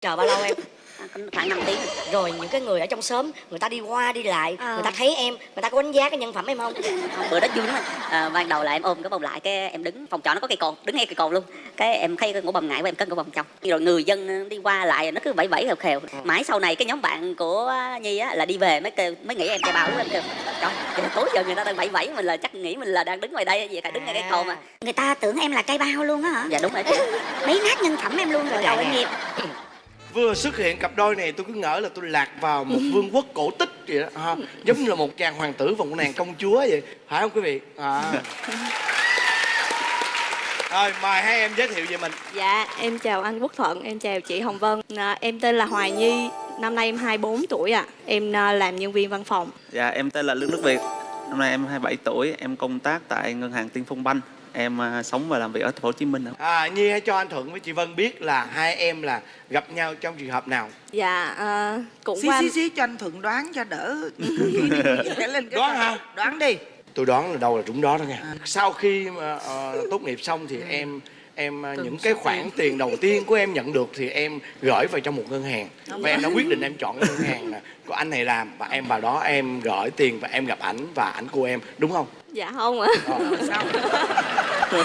chờ bao lâu em? À, khoảng 5 tiếng rồi. Những cái người ở trong xóm người ta đi qua đi lại Ờ. người ta thấy em người ta có đánh giá cái nhân phẩm em không? Bữa đó vui lắm anh. À, ban đầu là em ôm cái bông lại cái em đứng phòng trọ nó có cây cồn đứng ngay cây cồn luôn. Cái em thấy cái ngủ bầm ngại của em cất ngủ bầm trong. Rồi người dân đi qua lại nó cứ vẫy vẫy khều khều. Mãi sau này cái nhóm bạn của nhi á là đi về mới kêu mới nghĩ em bao lúc em kêu trời tối giờ người ta đang vẫy vẫy mình là chắc nghĩ mình là đang đứng ngoài đây vậy tại đứng ngay cây cồn mà. Người ta tưởng em là cây bao luôn á hả? dạ đúng rồi. Mấy nát nhân phẩm em luôn rồi tội dạ. nghiệp vừa xuất hiện cặp đôi này tôi cứ ngỡ là tôi lạc vào một vương quốc cổ tích vậy đó ha giống như là một chàng hoàng tử và một nàng công chúa vậy phải không quý vị à. rồi mời hai em giới thiệu về mình Dạ, em chào anh Quốc Thuận, em chào chị Hồng Vân. À, em tên là Hoài Nhi, năm nay em 24 tuổi ạ. Em à, làm nhân viên văn phòng. Dạ, em tên là Lương Đức Việt. Năm nay em 27 tuổi, em công tác tại ngân hàng Tiên Phong Banh. Em à, sống và làm việc ở thành phố Hồ Chí Minh. ạ. à, nhi hãy cho anh thuận với chị vân biết là hai em là gặp nhau trong trường hợp nào. Dạ, à, cũng xí qua xí xí cho anh thuận đoán cho đỡ. Lên cái Đoán hả? đoán đi. Tôi đoán là đâu là trúng đó đó nha sau khi mà ờ, tốt nghiệp xong thì em em ờ, những cái khoản tiền đầu tiên của em nhận được thì em gửi vào trong một ngân hàng. Và em đã quyết định em chọn cái ngân hàng là của anh này làm và em vào đó em gửi tiền và em gặp ảnh và ảnh cô em đúng không Dạ không ạ. Ờ. sao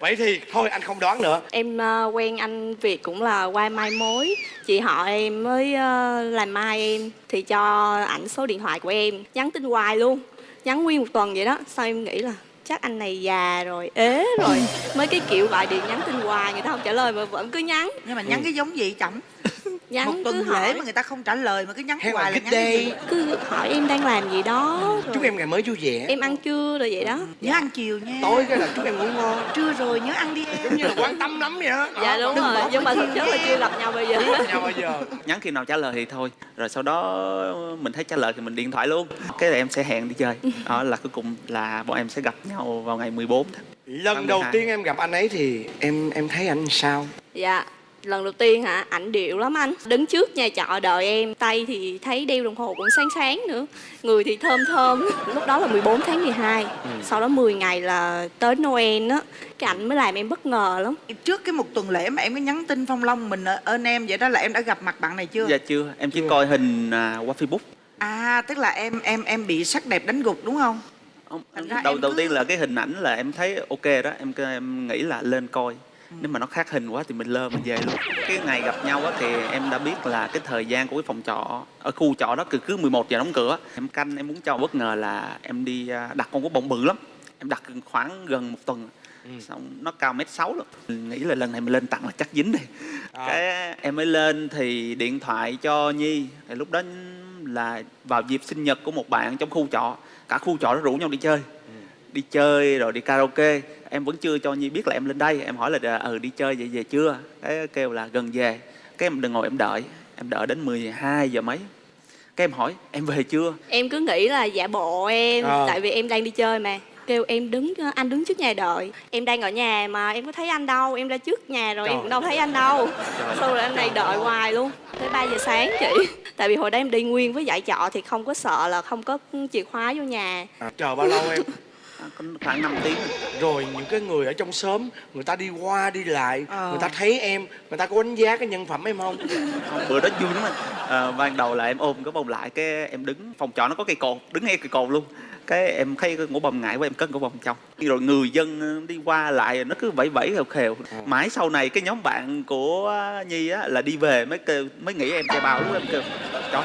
vậy thì thôi anh không đoán nữa Em à, quen anh Việt cũng là qua mai mối. Chị họ em mới à, làm mai em thì cho ảnh số điện thoại của em, nhắn tin hoài luôn. Nhắn nguyên một tuần vậy đó. Sao em nghĩ là chắc anh này già rồi, ế rồi. Mấy cái kiểu gọi điện nhắn tin hoài người ta không trả lời mà vẫn cứ nhắn. nhưng mà nhắn cái giống gì chậm Nhắn một cứ tuần hỏi. lễ mà người ta không trả lời mà cứ nhắn Hay hoài là nhắn gì cứ hỏi em đang làm gì đó rồi chúc em ngày mới vui vẻ em ăn chưa rồi vậy đó nhớ ăn chiều nha tối cái là chúc em ngủ ngon trưa rồi nhớ ăn đi em giống như là quan tâm lắm vậy đó dạ đúng đừng rồi nhưng mà thực chất là chưa gặp nhau bây giờ Biết nhau bao giờ Nhắn khi nào trả lời thì thôi. Rồi sau đó mình thấy trả lời thì mình điện thoại luôn. Cái là em sẽ hẹn đi chơi. Đó là cuối cùng là bọn em sẽ gặp nhau vào ngày 14 tháng. lần đầu 12. tiên em gặp anh ấy thì em em thấy anh sao dạ lần đầu tiên hả? Ảnh điệu lắm anh. Đứng trước nhà trọ đợi em. Tay thì thấy đeo đồng hồ cũng sáng sáng nữa. Người thì thơm thơm. Lúc đó là 14 tháng 12 sau đó 10 ngày là tới Noel á. Cái ảnh mới làm em bất ngờ lắm. Trước cái một tuần lễ mà em có nhắn tin phong long mình ở- ơn em vậy đó là em đã gặp mặt bạn này chưa? Dạ chưa, em chỉ coi hình à, qua Facebook. à tức là em em em bị sắc đẹp đánh gục đúng không? Không, đầu đầu cứ- tiên là cái hình ảnh là em thấy ok đó. Em em nghĩ là lên coi nếu mà nó khác hình quá thì mình lơ mình về luôn. Cái ngày gặp nhau á thì em đã biết là cái thời gian của cái phòng trọ ở khu trọ đó cứ cứ 11 giờ đóng cửa. Em canh em muốn cho bất ngờ là em đi à, đặt con có bông bự lắm. Em đặt khoảng gần một tuần. Xong nó cao mét sáu luôn. Mình nghĩ là lần này mình lên tặng là chắc dính đi. À. cái em mới lên thì điện thoại cho nhi. Thì lúc đó là vào dịp sinh nhật của một bạn trong khu trọ. Cả khu trọ nó rủ nhau đi chơi. Đi chơi rồi đi karaoke em vẫn chưa cho nhi biết là em lên đây. Em hỏi là ừ đi chơi vậy về chưa? Cái kêu là gần về. Cái em đừng ngồi em đợi. Em đợi đến 12 giờ mấy. Cái em hỏi em về chưa? Em cứ nghĩ là giả bộ em Ờ. tại vì em đang đi chơi mà. Kêu em đứng anh đứng trước nhà đợi. Em đang ở nhà mà em có thấy anh đâu. Em ra trước nhà rồi em Trời. cũng đâu thấy anh đâu. Xong rồi anh này đợi hoài luôn. Tới 3 giờ sáng chị. Tại vì hồi đó em đi nguyên với dạy trọ thì không có sợ là không có chìa khóa vô nhà. À, chờ bao lâu em? À, khoảng 5 tiếng. Rồi những cái người ở trong xóm người ta đi qua đi lại Ờ. người ta thấy em người ta có đánh giá cái nhân phẩm em không? Không, bữa đó vui lắm anh. À, ban đầu là em ôm cái bông lại cái em đứng phòng trọ nó có cây cồn đứng ngay cây cồn luôn. Cái em thấy cái ngủ bầm ngại của em cất ngủ bầm trong. Rồi người dân đi qua lại nó cứ vẫy vẫy khều khều. Mãi sau này cái nhóm bạn của nhi á là đi về mới kêu mới nghĩ em trai bao lúc em kêu trời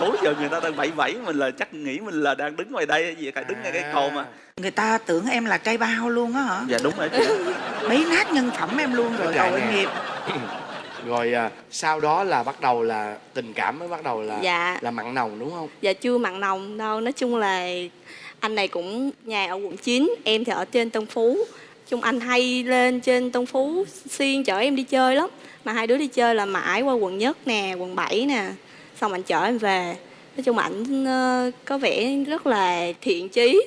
tối giờ người ta đang vẫy vẫy mình là chắc nghĩ mình là đang đứng ngoài đây gì cả đứng ngay cây cồn mà người ta tưởng em là cây bao luôn á hả? Dạ đúng rồi chị. Mấy nát nhân phẩm em luôn rồi Dạ tội nè. nghiệp. Rồi à, sau đó là bắt đầu là tình cảm mới bắt đầu là Dạ. là mặn nồng đúng không? Dạ chưa mặn nồng đâu. Nói chung là anh này cũng nhà ở quận 9 em thì ở trên Tân Phú. Chung anh hay lên trên Tân Phú xuyên chở em đi chơi lắm. Mà hai đứa đi chơi là mãi qua quận nhất nè quận 7 nè. Xong anh chở em về. Nói chung ảnh ờ, có vẻ rất là thiện chí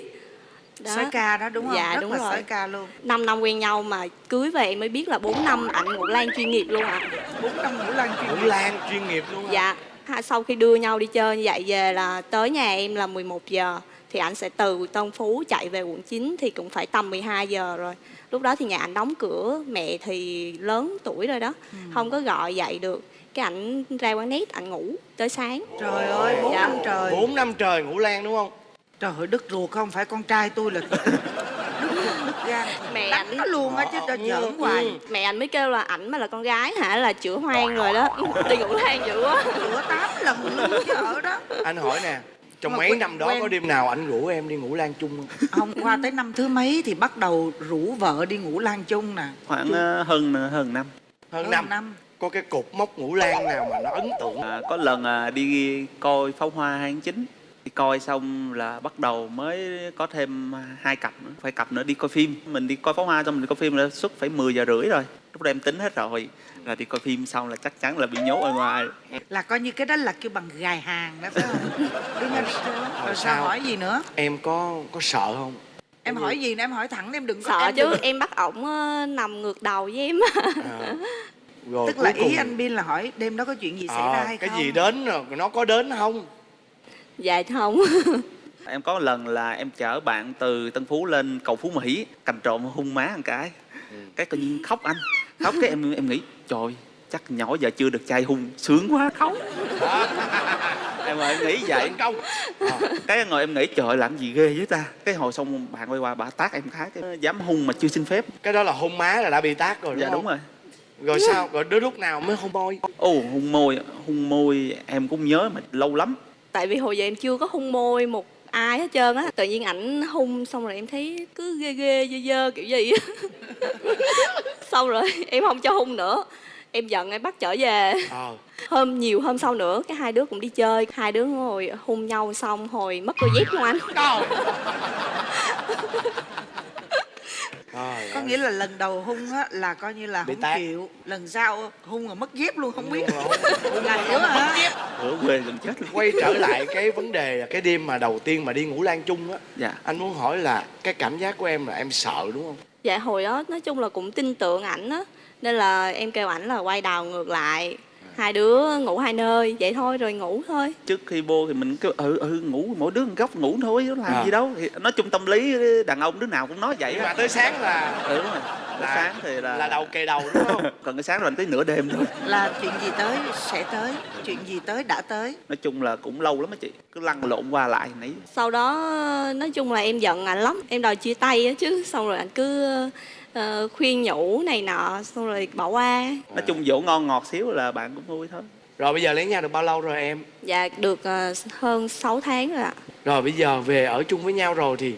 đó. sói ca đó đúng không? Dạ, rất đúng là rồi. sói ca luôn. 5 năm quen nhau mà cưới về em mới biết là 4 năm ảnh ngủ lan chuyên nghiệp luôn ạ. Bốn năm ngũ lan chuyên Ngũ nghiệp. Lan chuyên nghiệp luôn? Dạ, ha, sau khi đưa nhau đi chơi như vậy về là tới nhà em là 11 giờ thì ảnh sẽ từ Tân Phú chạy về quận 9 thì cũng phải tầm 12 giờ rồi. Lúc đó thì nhà ảnh đóng cửa mẹ thì lớn tuổi rồi đó không có gọi dậy được. Cái ảnh ra quán nét ảnh ngủ tới sáng. Trời ơi bốn Dạ. năm trời. Bốn năm trời ngủ lan đúng không trời ơi đứt ruột không phải con trai tôi là đứt ruột đứt gan. Mẹ đánh ảnh- nó luôn á chứ cho giỡn hoài. mẹ anh mới kêu là ảnh mà là con gái hả? Là chữa hoang rồi đó. Đi ngủ than dữ quá. Rửa tám lần luôn chứ ở đó. Anh hỏi nè trong Mà mấy quen- năm đó quen. có đêm nào anh rủ em đi ngủ lan chung không? Không qua tới năm thứ mấy thì bắt đầu rủ vợ đi ngủ lan chung nè. Khoảng ờ, hơn hơn năm. Hơn Hơn năm. năm. có cái cột mốc ngủ lan nào mà nó ấn tượng? À, có lần à, đi coi pháo hoa 29 đi coi xong là bắt đầu mới có thêm hai cặp nữa. Phải cặp nữa đi coi phim. Mình đi coi pháo hoa xong mình đi coi phim là suốt phải 10 giờ rưỡi rồi. Lúc đó em tính hết rồi. Là đi coi phim xong là chắc chắn là bị nhốt ở ngoài. Là coi như cái đó là kêu bằng gài hàng đó phải không? Đúng rồi, rồi sao? Hỏi gì nữa? Em có có sợ không? Em hỏi gì nữa? Em hỏi thẳng em đừng có sợ em chứ đừng- em bắt ổng ờ, nằm ngược đầu với em. À, rồi tức là cuối cùng- ý anh Bin là hỏi đêm đó có chuyện gì xảy Ờ, ra hay cái không? gì đến rồi nó có đến không dạ không em có lần là em chở bạn từ Tân Phú lên cầu Phú Mỹ cành trộm hung má một cái. Cái tự nhiên khóc anh. Khóc cái em em nghĩ trời chắc nhỏ giờ chưa được trai hung sướng quá khóc. Em ngồi em nghĩ vậy. Công cái ngồi em nghĩ trời làm gì ghê với ta. Cái hồi xong bạn quay qua bà tát em khá cái dám hung mà chưa xin phép. Cái đó là hôn má là đã bị tát rồi đúng dạ không? đúng rồi. Rồi sao? Rồi đến lúc nào mới hôn môi? Ồ hung môi hung môi em cũng nhớ mà lâu lắm tại vì hồi giờ em chưa có hung môi một ai hết trơn á. Tự nhiên ảnh hung xong rồi em thấy cứ ghê ghê dơ dơ kiểu gì. Xong rồi em không cho hung nữa. Em giận em bắt trở về. Ờ. Hôm nhiều hôm sau nữa cái hai đứa cũng đi chơi. Hai đứa ngồi hung nhau xong hồi mất đôi dép luôn anh Trời có nghĩa là lần đầu hung á là coi như là Bị không tát. chịu. Lần sau hung rồi mất dép luôn không biết. là nữa hả ở quê gần chết luôn. Quay trở lại cái vấn đề là cái đêm mà đầu tiên mà đi ngủ lan chung á dạ. anh muốn hỏi là cái cảm giác của em là em sợ đúng không? Dạ hồi đó nói chung là cũng tin tưởng ảnh á nên là em kêu ảnh là quay đầu ngược lại hai đứa ngủ hai nơi vậy thôi rồi ngủ thôi. Trước khi vô thì mình kêu ừ ừ ngủ mỗi đứa một góc ngủ thôi có làm À. gì đâu. Thì nói chung tâm lý đàn ông đứa nào cũng nói vậy. Mà tới sáng là ừ đúng rồi. Là sáng thì là là đầu kề đầu đúng không? Còn cái sáng rồi tới nửa đêm thôi. Là chuyện gì tới sẽ tới chuyện gì tới đã tới? Nói chung là cũng lâu lắm á chị cứ lăn lộn qua lại nãy sau đó nói chung là em giận ảnh lắm em đòi chia tay á chứ xong rồi ảnh cứ ờ, khuyên nhủ này nọ xong rồi bỏ qua. Nói chung dỗ ngon ngọt xíu là bạn cũng vui thôi. Rồi bây giờ lấy nhau được bao lâu rồi em? Dạ được ờ, hơn 6 tháng rồi ạ. Rồi bây giờ về ở chung với nhau rồi thì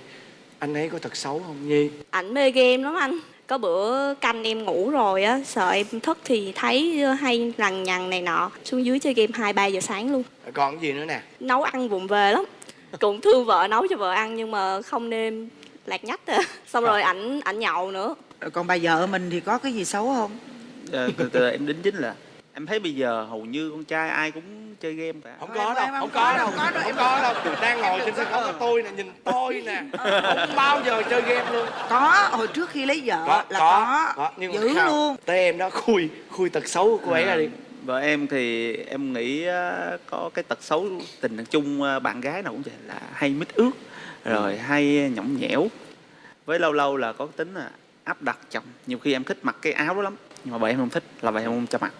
anh ấy có thật xấu không nhi? Ảnh mê game lắm anh. Có bữa canh em ngủ rồi á sợ em thức thì thấy hay lằng nhằng này nọ. Xuống dưới chơi game hai ba giờ sáng luôn. Còn cái gì nữa nè? Nấu ăn vụng về lắm. Cũng thương vợ nấu cho vợ ăn nhưng mà không nêm lạc nhách à. xong rồi ảnh ảnh nhậu nữa. Còn bà vợ mình thì có cái gì xấu không? Ờ, từ từ em đính chính là em thấy bây giờ hầu như con trai ai cũng chơi game cả. Không có đâu không có đâu đâu, có đâu, không em- có đâu. Đang ngồi trên sân khấu có tôi nè nhìn tôi nè. Không bao giờ chơi game luôn. Có hồi trước khi lấy vợ có là có có, nhưng không. luôn. tới em đó khui khui tật xấu của cô ấy ra đi. vợ em thì em nghĩ có cái tật xấu tình trạng chung bạn gái nào cũng vậy là hay mít ướt rồi hay nhõng nhẽo. Với lâu lâu là có tính là áp đặt chồng. Nhiều khi em thích mặc cái áo đó lắm, nhưng mà vợ em không thích, là vợ em không cho mặc.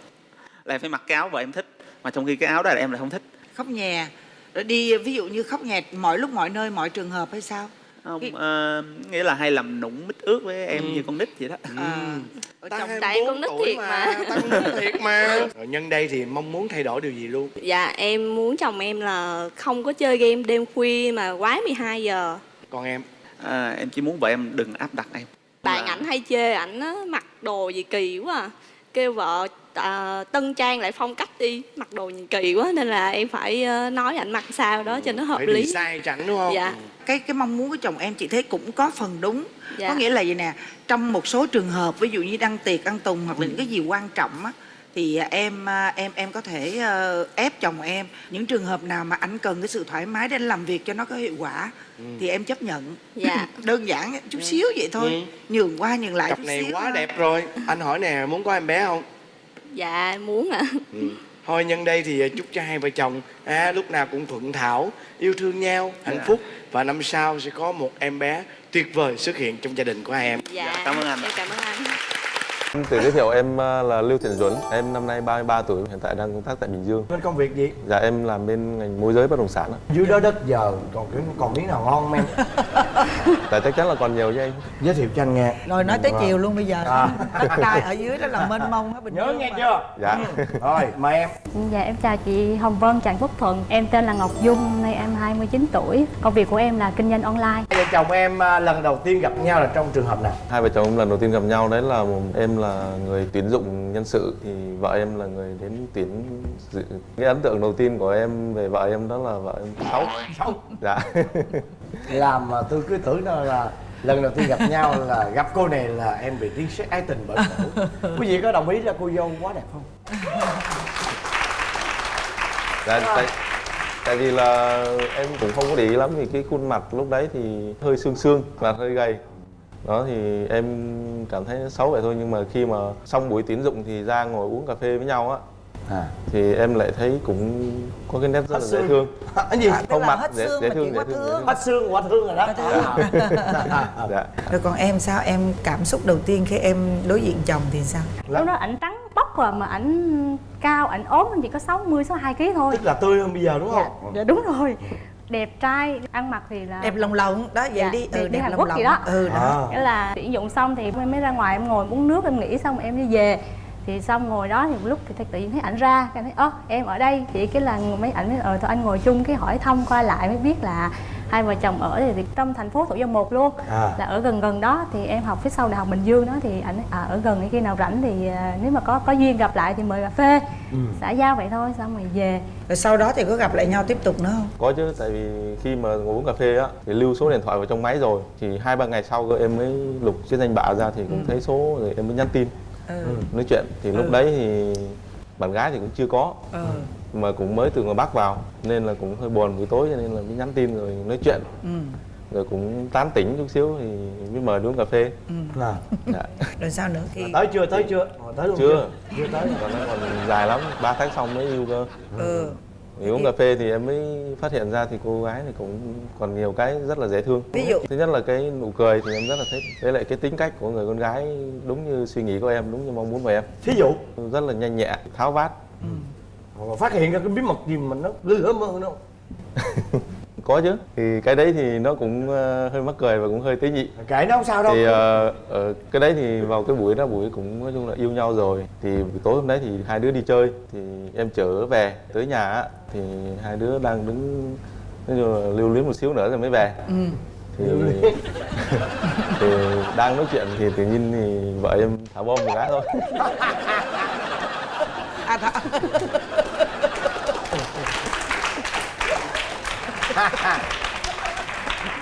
Là em phải mặc cái áo vợ em thích, mà trong khi cái áo đó là em lại không thích. Khóc nhè. Rồi đi, ví dụ như khóc nhè mọi lúc, mọi nơi, mọi trường hợp hay sao? Không ờ, nghĩa là hay làm nụng mít ướt với em Ừ. như con nít vậy đó. À, ở Ta trong 24 Tại con nít thiệt mà. ta con nít thiệt mà. Rồi nhân đây thì mong muốn thay đổi điều gì luôn? Dạ em muốn chồng em là không có chơi game đêm khuya mà quá 12 giờ. Còn em? À, em chỉ muốn vợ em đừng áp đặt em. Bạn ảnh hay chê ảnh á, mặc đồ gì kỳ quá à. kêu vợ à, tân trang lại phong cách đi mặc đồ nhìn kỳ quá nên là em phải ờ, nói ảnh mặc sao đó cho nó hợp phải lý. sai chẳng đúng không? Dạ. Cái cái mong muốn của chồng em chị thấy cũng có phần đúng Dạ. có nghĩa là vậy nè trong một số trường hợp ví dụ như đăng tiệc ăn tùng hoặc là Ừ. những cái gì quan trọng á thì em à, em em có thể ờ, ép chồng em những trường hợp nào mà anh cần cái sự thoải mái để anh làm việc cho nó có hiệu quả Ừ. thì em chấp nhận Dạ. đơn giản chút xíu vậy thôi Ừ. nhường qua nhường lại cặp chút này xíu quá thôi. đẹp rồi anh hỏi nè muốn có em bé không dạ muốn ạ ừ. Thôi nhân đây thì chúc cho hai vợ chồng à, lúc nào cũng thuận thảo yêu thương nhau hạnh phúc và năm sau sẽ có một em bé tuyệt vời xuất hiện trong gia đình của hai em dạ cảm ơn anh. cảm ơn anh tự giới thiệu em ờ, là Lưu Thiện Duẩn, em năm nay 33 tuổi, hiện tại đang công tác tại Bình Dương. bên công việc gì Dạ em làm bên ngành môi giới bất động sản. ạ. dưới đó đất giờ còn còn miếng nào ngon em Tại chắc chắn là còn nhiều chứ anh. giới thiệu cho anh nghe rồi nói tới chiều luôn bây giờ À. đất đai ở dưới đó là mênh mông hết bình nhớ Dương nghe mà. chưa Dạ. rồi mời em Dạ em chào chị Hồng Vân, Trần Phúc Thuận Em tên là Ngọc Dung, nay em 29 tuổi Công việc của em là kinh doanh online hai vợ chồng em à, lần đầu tiên gặp nhau là trong trường hợp nào Hai vợ chồng lần đầu tiên gặp nhau đấy là em là người tuyển dụng nhân sự thì vợ em là người đến tuyển dự. Cái ấn tượng đầu tiên của em về vợ em đó là vợ em xấu. Xấu. Dạ. làm mà tôi cứ tưởng đó là lần đầu tiên gặp nhau là gặp cô này là em bị tiếng sét ái tình bởi cổ quý vị có đồng ý là cô dâu quá đẹp không? Dạ, tại, tại vì là em cũng không có để ý lắm vì cái khuôn mặt lúc đấy thì hơi xương xương và hơi gầy. Đó thì em cảm thấy xấu vậy thôi nhưng mà khi mà xong buổi tiến dụng thì ra ngồi uống cà phê với nhau á à thì em lại thấy cũng có cái nét rất là dễ thương. Cái gì? Không mặt dễ, dễ thương dễ quá thương, hết xương quá thương rồi đó. À. dạ. Rồi còn em sao? Em cảm xúc đầu tiên khi em đối diện chồng thì sao? Lúc đó ảnh trắng bóc rồi mà ảnh cao, ảnh ốm chỉ có 60, 62 kg thôi. Tức là tươi hơn bây giờ đúng Dạ, không? Dạ đúng rồi. Đẹp trai, ăn mặc thì là đẹp lồng lộng đó vậy Dạ, đi. đi- ừ, đi đẹp Hàn lồng Quốc lộng gì đó. ừ đó. À. Nghĩa là tuyển dụng xong thì em mới ra ngoài em ngồi uống nước em nghỉ xong em đi về thì xong ngồi đó thì một lúc thì tự nhiên thấy ảnh ra cái thấy ơ em ở đây. Thì cái là mấy ảnh mới ờ thôi anh ngồi chung cái hỏi thăm qua lại mới biết là hai vợ chồng ở thì trong thành phố thủ dầu một luôn À. là ở gần gần đó. Thì em học phía sau đại học bình dương đó thì ảnh à, ở gần khi nào rảnh thì à, nếu mà có có duyên gặp lại thì mời cà phê. Ừ. xã giao vậy thôi xong rồi về. Rồi sau đó thì có gặp lại nhau tiếp tục nữa không? Có chứ tại vì khi mà ngồi uống cà phê á thì lưu số điện thoại vào trong máy rồi. Thì hai ba ngày sau cơ em mới lục chiếc danh bạ ra thì cũng thấy số rồi em mới nhắn tin ừ. Nói chuyện. Thì lúc đấy thì bạn gái thì cũng chưa có ừ. mà cũng mới từ ngoài bắc vào nên là cũng hơi buồn buổi tối cho nên là mới nhắn tin rồi nói chuyện. Ừ. Rồi cũng tán tỉnh chút xíu thì mới mời đi uống cà phê. À. dạ. rồi sao nữa? Khi tới chưa tới chưa? Ờ, tới luôn chưa. chưa? Tới. Còn nó còn dài lắm 3 tháng sau mới yêu cơ. Ừ thì uống cà phê thì em mới phát hiện ra thì cô gái thì cũng còn nhiều cái rất là dễ thương. Ví dụ? thứ nhất là cái nụ cười thì em rất là thích với lại cái tính cách của người con gái đúng như suy nghĩ của em đúng như mong muốn của em. Thí dụ? Rất là nhanh nhẹ tháo vát. Mà phát hiện ra cái bí mật gì mà nó ghê gớm hơn đâu có chứ. Thì cái đấy thì nó cũng ờ, hơi mắc cười và cũng hơi tế nhị. Kệ nó không sao đâu. Thì ờ, ờ, cái đấy thì vào cái buổi đó buổi cũng nói chung là yêu nhau rồi. Thì buổi tối hôm đấy thì hai đứa đi chơi. Thì em trở về tới nhà á, thì hai đứa đang đứng nói chung là lưu luyến một xíu nữa rồi mới về. Ừ. Thì thì đang nói chuyện thì tự nhiên thì vợ em thả bom một cái thôi. À thả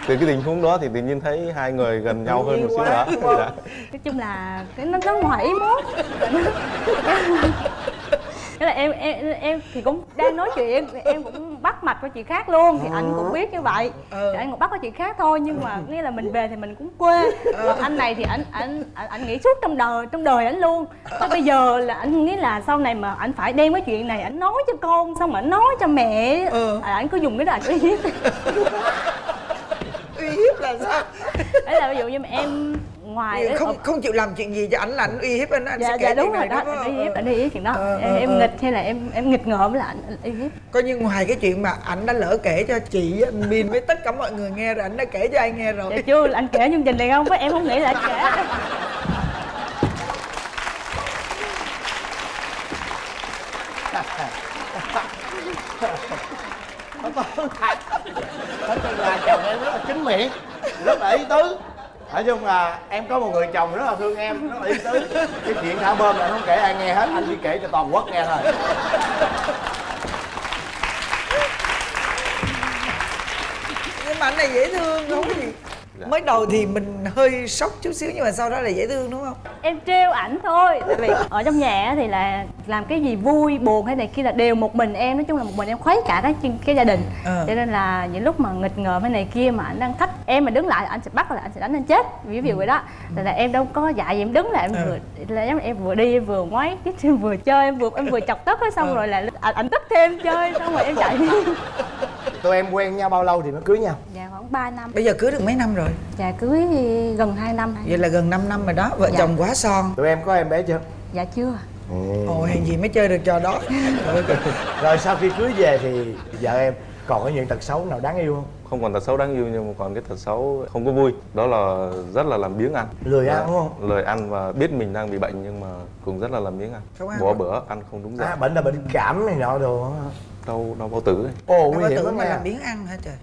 từ cái tình huống đó thì tự nhiên thấy hai người gần nhau hơn một xíu nữa dạ. nói chung là cái nó nó ngoài ý muốn Thế là em em em thì cũng đang nói chuyện em cũng bắt mạch qua chuyện khác luôn thì anh cũng biết như vậy. Ừ. thì anh cũng bắt qua chuyện khác thôi nhưng mà nghĩa là mình về thì mình cũng quê. Còn anh này thì anh anh anh, anh nghĩ suốt trong đời trong đời anh luôn. Thế bây giờ là anh nghĩ là sau này mà anh phải đem cái chuyện này anh nói cho con xong mà anh nói cho mẹ. Ừ. à, anh cứ dùng cái đó anh hiếp là sao? Đấy là ví dụ như mà em ngoài đấy, không không chịu làm chuyện gì cho ảnh là ảnh uy hiếp anh anh dạ sẽ kể dạ đúng rồi đó phải anh uy hiếp anh uy hiếp chuyện đó. Ờ, em, ờ, em ờ. nghịch hay là em em nghịch ngợm là anh anh uy hiếp. Coi như ngoài cái chuyện mà ảnh đã lỡ kể cho chị anh Bin với tất cả mọi người nghe rồi ảnh đã kể cho ai nghe rồi. Dạ chưa anh kể chương trình này không? Với em không nghĩ là anh kể nói chung là chồng em rất là kính miệng, rất là ý tứ. Nói chung là em có một người chồng rất là thương em, rất là ý tứ. Cái chuyện thả bơm là không kể ai nghe hết, anh chỉ kể cho toàn quốc nghe thôi. Nhưng mà anh này dễ thương, không có gì. Dạ. mới đầu thì mình hơi sốc chút xíu nhưng mà sau đó là dễ thương đúng không em trêu ảnh thôi tại vì ở trong nhà thì là làm cái gì vui buồn hay này kia là đều một mình em nói chung là một mình em khuấy cả cái cái gia đình Ờ. cho nên là những lúc mà nghịch ngợm hay này kia mà anh đang thách em mà đứng lại anh sẽ bắt là anh sẽ đánh anh chết ví dụ vậy đó là, là em đâu có dạy gì em đứng lại em Ừ. vừa là em, em vừa đi em vừa ngoáy cái em vừa chơi em vừa em vừa chọc tức xong Ừ. rồi là anh, anh tức thêm chơi xong rồi em chạy đi tụi em quen nhau bao lâu thì mới cưới nhau? Dạ khoảng 3 năm. Bây giờ cưới được mấy năm rồi? Dạ cưới gần 2 năm vậy là gần 5 năm rồi đó vợ Dạ. chồng quá son. Tụi em có em bé chưa? Dạ chưa. Ồ. Hèn gì mới chơi được trò đó. Rồi sau khi cưới về thì vợ em còn có những tật xấu nào đáng yêu không? Không còn tật xấu đáng yêu nhưng mà còn cái tật xấu không có vui. Đó là rất là làm biếng ăn Lười ăn Dạ, đúng không? lười ăn và biết mình đang bị bệnh nhưng mà cũng rất là làm biếng ăn ăn bỏ bữa ăn không đúng giờ. À, bệnh là bệnh cảm này nọ đồ hả? đau đau bao tử ấy. ồ Đâu nguy hiểm lắm mà làm biến ăn hả trời?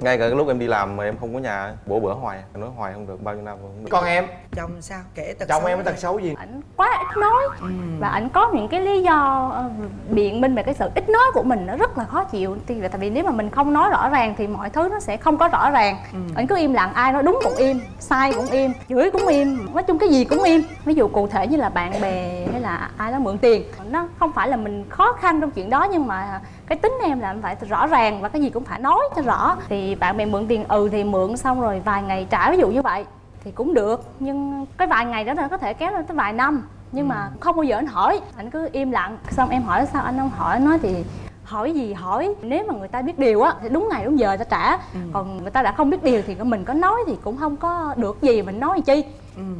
Ngay cả cái lúc em đi làm mà em không có nhà bổ bữa hoài nói hoài không được bao nhiêu năm rồi không được. Con em? Chồng sao? Kể tật chồng xấu em có tật xấu gì? Ảnh quá ít nói. Và ảnh có những cái lý do ờ, biện minh về cái sự ít nói của mình nó rất là khó chịu. Thì tại vì nếu mà mình không nói rõ ràng thì mọi thứ nó sẽ không có rõ ràng. Ảnh cứ im lặng ai nói đúng cũng im sai cũng im chửi cũng im nói chung cái gì cũng im. Ví dụ cụ thể như là bạn bè hay là ai đó mượn tiền nó không phải là mình khó khăn trong chuyện đó nhưng mà cái tính em là em phải rõ ràng và cái gì cũng phải nói cho rõ. Thì bạn bè mượn tiền ừ thì mượn xong rồi vài ngày trả ví dụ như vậy thì cũng được. Nhưng cái vài ngày đó là có thể kéo lên tới vài năm nhưng mà không bao giờ anh hỏi. Anh cứ im lặng. Xong em hỏi sao anh không hỏi? Nói thì hỏi gì hỏi? Nếu mà người ta biết điều á thì đúng ngày đúng giờ ta trả. Còn người ta đã không biết điều thì mình có nói thì cũng không có được gì mình nói chi